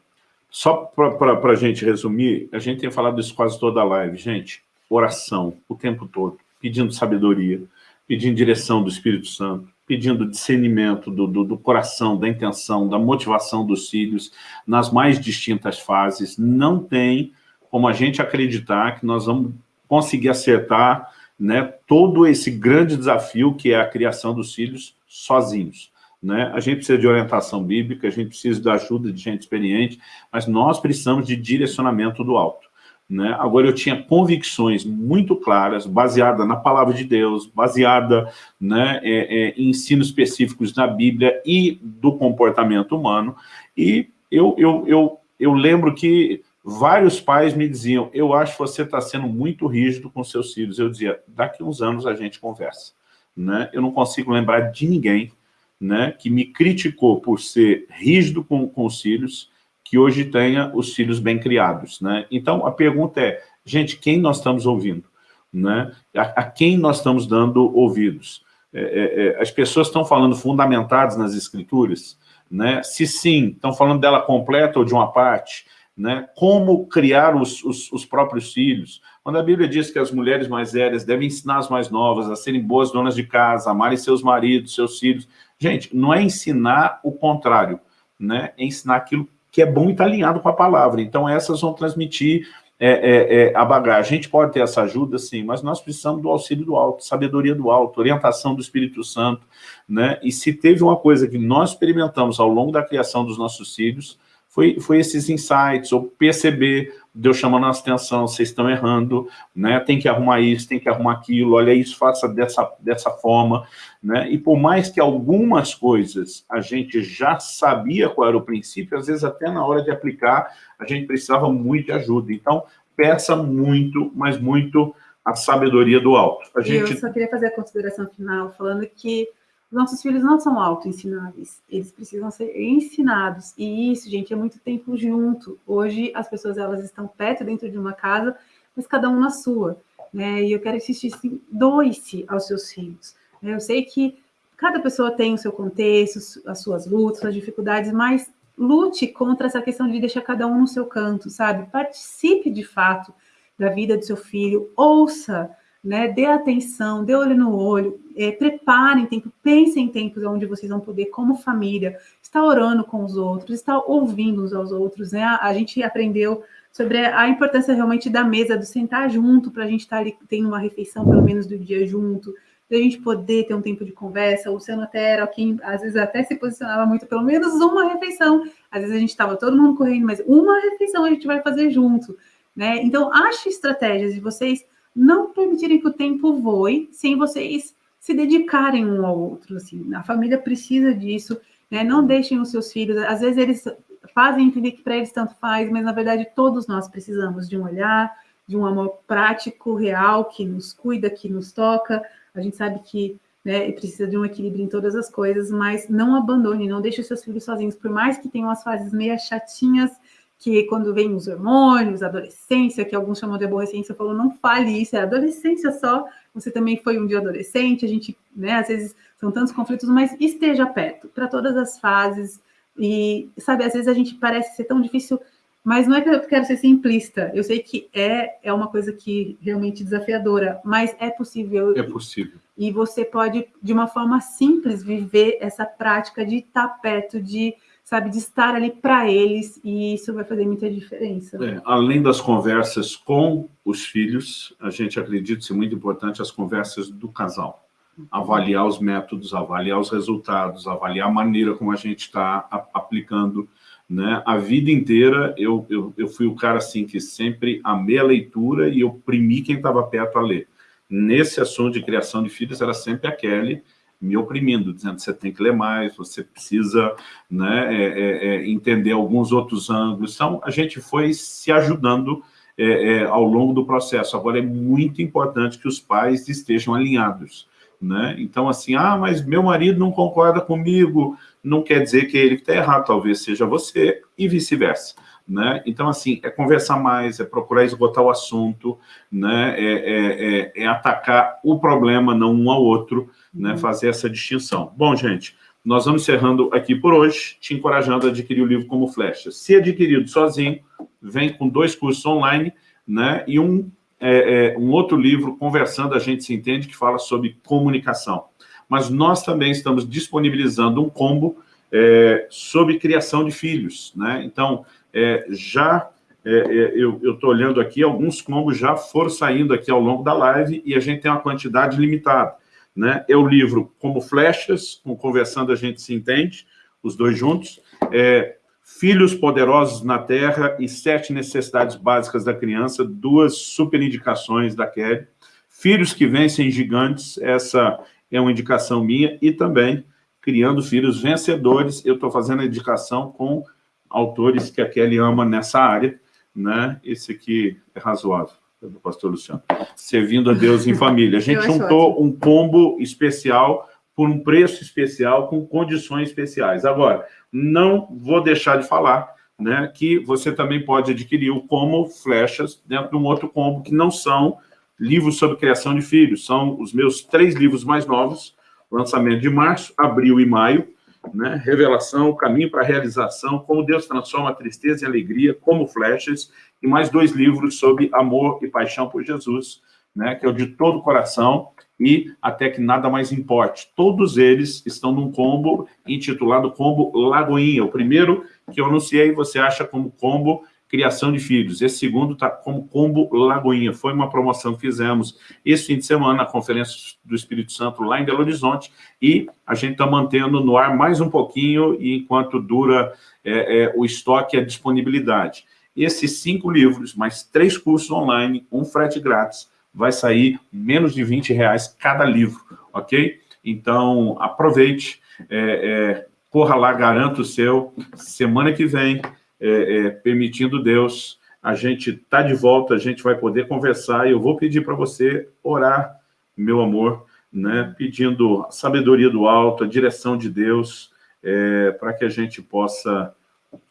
só para a gente resumir, a gente tem falado isso quase toda a live, gente, oração o tempo todo, pedindo sabedoria, pedindo direção do Espírito Santo, pedindo discernimento do, do, do, coração, da intenção, da motivação dos filhos, nas mais distintas fases. Não tem como a gente acreditar que nós vamos conseguir acertar né, todo esse grande desafio que é a criação dos filhos sozinhos. Né? A gente precisa de orientação bíblica, a gente precisa da ajuda de gente experiente, mas nós precisamos de direcionamento do alto. Né? Agora, eu tinha convicções muito claras, baseada na palavra de Deus, baseada né, é, é, em ensinos específicos na Bíblia e do comportamento humano, e eu, eu, eu, eu lembro que vários pais me diziam, eu acho que você está sendo muito rígido com seus filhos. Eu dizia, daqui uns anos a gente conversa. Né? Eu não consigo lembrar de ninguém né, que me criticou por ser rígido com, com os filhos, que hoje tenha os filhos bem criados. Né? Então, a pergunta é, gente, quem nós estamos ouvindo? Né? A, a quem nós estamos dando ouvidos? É, é, é, as pessoas estão falando fundamentadas nas escrituras? Né? Se sim, estão falando dela completa ou de uma parte? Né? Como criar os, os, os, próprios filhos? Quando a Bíblia diz que as mulheres mais velhas devem ensinar as mais novas a serem boas donas de casa, amarem seus maridos, seus filhos. Gente, não é ensinar o contrário, né? é ensinar aquilo que é bom e está alinhado com a palavra. Então, essas vão transmitir é, é, é, a bagagem. A gente pode ter essa ajuda, sim, mas nós precisamos do auxílio do alto, sabedoria do alto, orientação do Espírito Santo. Né? E se teve uma coisa que nós experimentamos ao longo da criação dos nossos filhos, foi, foi esses insights, ou perceber, Deus chamando a nossa atenção, vocês estão errando, né? tem que arrumar isso, tem que arrumar aquilo, olha isso, faça dessa, dessa forma. Né? E por mais que algumas coisas a gente já sabia qual era o princípio, às vezes até na hora de aplicar, a gente precisava muito de ajuda. Então, peça muito, mas muito a sabedoria do alto. A gente... Eu só queria fazer a consideração final, falando que nossos filhos não são auto-ensináveis, eles precisam ser ensinados. E isso, gente, é muito tempo junto. Hoje, as pessoas elas estão perto dentro de uma casa, mas cada um na sua. Né? E eu quero insistir assim, doe-se aos seus filhos. Né? Eu sei que cada pessoa tem o seu contexto, as suas lutas, as dificuldades, mas lute contra essa questão de deixar cada um no seu canto, sabe? Participe de fato da vida do seu filho, ouça, né? Dê atenção, dê olho no olho, é, preparem tempo, pensem em tempos onde vocês vão poder, como família, estar orando com os outros, estar ouvindo uns aos outros, né? A, a gente aprendeu sobre a importância realmente da mesa, do sentar junto, para a gente estar ali tendo uma refeição, pelo menos do dia junto, da gente poder ter um tempo de conversa. O Luciano até era quem, às vezes, até se posicionava muito, pelo menos uma refeição. Às vezes a gente estava todo mundo correndo, mas uma refeição a gente vai fazer junto, né? Então, ache estratégias de vocês não permitirem que o tempo voe sem vocês se dedicarem um ao outro. Assim. A família precisa disso, né? não deixem os seus filhos, às vezes eles fazem entender que para eles tanto faz, mas na verdade todos nós precisamos de um olhar, de um amor prático, real, que nos cuida, que nos toca. A gente sabe que né, precisa de um equilíbrio em todas as coisas, mas não abandone, não deixe os seus filhos sozinhos, por mais que tenham as fases meio chatinhas, que quando vem os hormônios, a adolescência, que alguns chamam de aborrecência, falou, não fale isso, é adolescência só, você também foi um dia adolescente, a gente, né, às vezes são tantos conflitos, mas esteja perto, para todas as fases, e, sabe, às vezes a gente parece ser tão difícil, mas não é que eu quero ser simplista, eu sei que é, é uma coisa que realmente desafiadora, mas é possível. É possível. E você pode, de uma forma simples, viver essa prática de estar perto, de sabe, de estar ali para eles, e isso vai fazer muita diferença. É, além das conversas com os filhos, a gente acredita ser muito importante as conversas do casal. Avaliar os métodos, avaliar os resultados, avaliar a maneira como a gente está aplicando. Né? A vida inteira eu, eu, eu fui o cara assim que sempre amei a leitura e eu primi quem estava perto a ler. Nesse assunto de criação de filhos era sempre a Kelly, me oprimindo, dizendo que você tem que ler mais, você precisa né, é, é, é, entender alguns outros ângulos. Então, a gente foi se ajudando é, é, ao longo do processo. Agora, é muito importante que os pais estejam alinhados. Né? Então, assim, ah, mas meu marido não concorda comigo, não quer dizer que é ele está errado, talvez seja você, e vice-versa. Né? Então, assim, é conversar mais, é procurar esgotar o assunto, né? é, é, é, é atacar o problema, não um ao outro, né? Uhum. fazer essa distinção. Bom, gente, nós vamos encerrando aqui por hoje, te encorajando a adquirir o livro como flecha. Se adquirido sozinho, vem com dois cursos online né? e um, é, é, um outro livro, Conversando, a gente se entende, que fala sobre comunicação. Mas nós também estamos disponibilizando um combo é, sobre criação de filhos. Né? Então, é, já é, é eu estou olhando aqui, alguns combos já foram saindo aqui ao longo da live e a gente tem uma quantidade limitada. Né? É o livro Como Flechas, com Conversando a gente se entende, os dois juntos. É, Filhos Poderosos na Terra e Sete Necessidades Básicas da Criança, duas super indicações da Kelly. Filhos que Vencem Gigantes, essa é uma indicação minha, e também Criando Filhos Vencedores, eu estou fazendo a indicação com autores que a Kelly ama nessa área, né? Esse aqui é razoável, do pastor Luciano. Servindo a Deus em família. A gente juntou um combo especial por um preço especial, com condições especiais. Agora, não vou deixar de falar né, que você também pode adquirir o Como Flechas dentro de um outro combo, que não são livros sobre criação de filhos, são os meus três livros mais novos, lançamento de março, abril e maio, né? Revelação, Caminho para a Realização, Como Deus Transforma a Tristeza em Alegria, Como Flechas, e mais dois livros sobre amor e paixão por Jesus, né? que é o de todo o coração e Até que Nada Mais Importe. Todos eles estão num combo intitulado Combo Lagoinha. O primeiro que eu anunciei, você acha como combo criação de filhos. Esse segundo está como combo Lagoinha. Foi uma promoção que fizemos esse fim de semana na Conferência do Espírito Santo lá em Belo Horizonte e a gente está mantendo no ar mais um pouquinho enquanto dura é, é, o estoque e a disponibilidade. Esses cinco livros, mais três cursos online, um frete grátis, vai sair menos de 20 reais cada livro, ok? Então, aproveite, é, é corra lá, garanta o seu. Semana que vem, é, é, permitindo Deus, a gente está de volta, a gente vai poder conversar, e eu vou pedir para você orar, meu amor, né, pedindo a sabedoria do alto, a direção de Deus, é, para que a gente possa,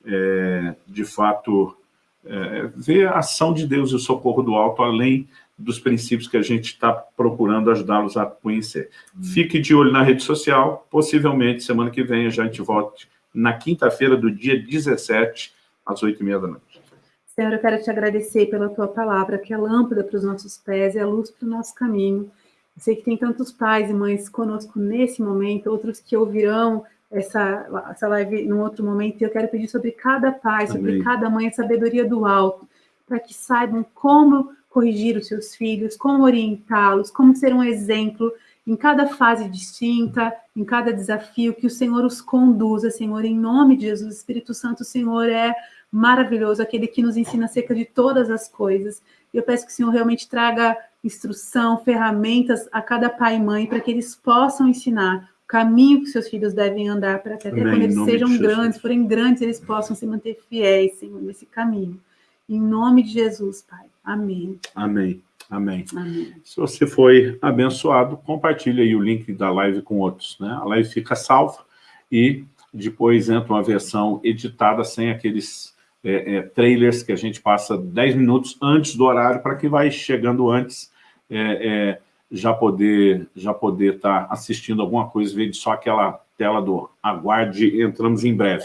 é, de fato, é, ver a ação de Deus e o socorro do alto, além dos princípios que a gente está procurando ajudá-los a conhecer. Hum. Fique de olho na rede social, possivelmente semana que vem a gente volte na quinta-feira do dia 17, às oito e meia da noite. Senhor, eu quero te agradecer pela tua palavra, que é lâmpada para os nossos pés, é luz para o nosso caminho. Eu sei que tem tantos pais e mães conosco nesse momento, outros que ouvirão essa, essa live num outro momento, e eu quero pedir sobre cada pai, Amém. sobre cada mãe, a sabedoria do alto, para que saibam como corrigir os seus filhos, como orientá-los, como ser um exemplo em cada fase distinta, em cada desafio, que o Senhor os conduza, Senhor, em nome de Jesus. O Espírito Santo, o Senhor é maravilhoso, aquele que nos ensina acerca de todas as coisas. E eu peço que o Senhor realmente traga instrução, ferramentas a cada pai e mãe, para que eles possam ensinar o caminho que seus filhos devem andar, para que até Amém, quando eles sejam grandes, forem grandes, eles possam se manter fiéis, Senhor, nesse caminho. Em nome de Jesus, Pai. Amém. Amém. Amém. Amém. Se você foi abençoado, compartilhe aí o link da live com outros. Né? A live fica salva e depois entra uma versão editada sem aqueles é, é, trailers que a gente passa 10 minutos antes do horário para que vai chegando antes é, é já poder já poder estar tá assistindo alguma coisa, ver só aquela tela do aguarde, entramos em breve.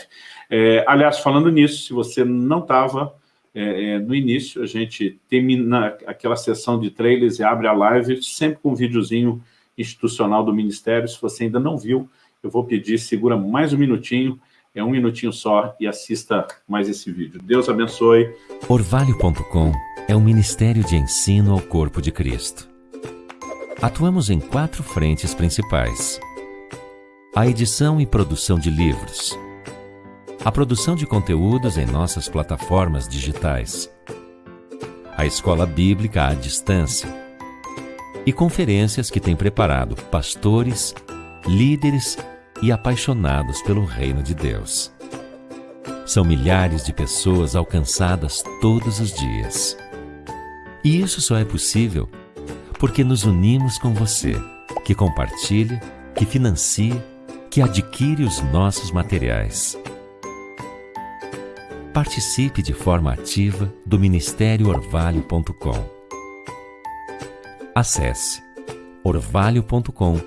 É, aliás, falando nisso, se você não estava é, é, no início, a gente termina aquela sessão de trailers e abre a live, sempre com um videozinho institucional do Ministério. Se você ainda não viu, eu vou pedir, segura mais um minutinho, é um minutinho só, e assista mais esse vídeo. Deus abençoe. Orvalho.com é um ministério de ensino ao corpo de Cristo. Atuamos em quatro frentes principais. A edição e produção de livros, a produção de conteúdos em nossas plataformas digitais, a escola bíblica à distância e conferências que tem preparado pastores, líderes e apaixonados pelo reino de Deus. São milhares de pessoas alcançadas todos os dias. E isso só é possível porque nos unimos com você que compartilha, que financia, que adquire os nossos materiais. Participe de forma ativa do Ministério Orvalho.com. Acesse orvalho.com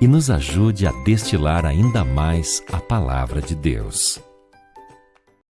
e nos ajude a destilar ainda mais a palavra de Deus.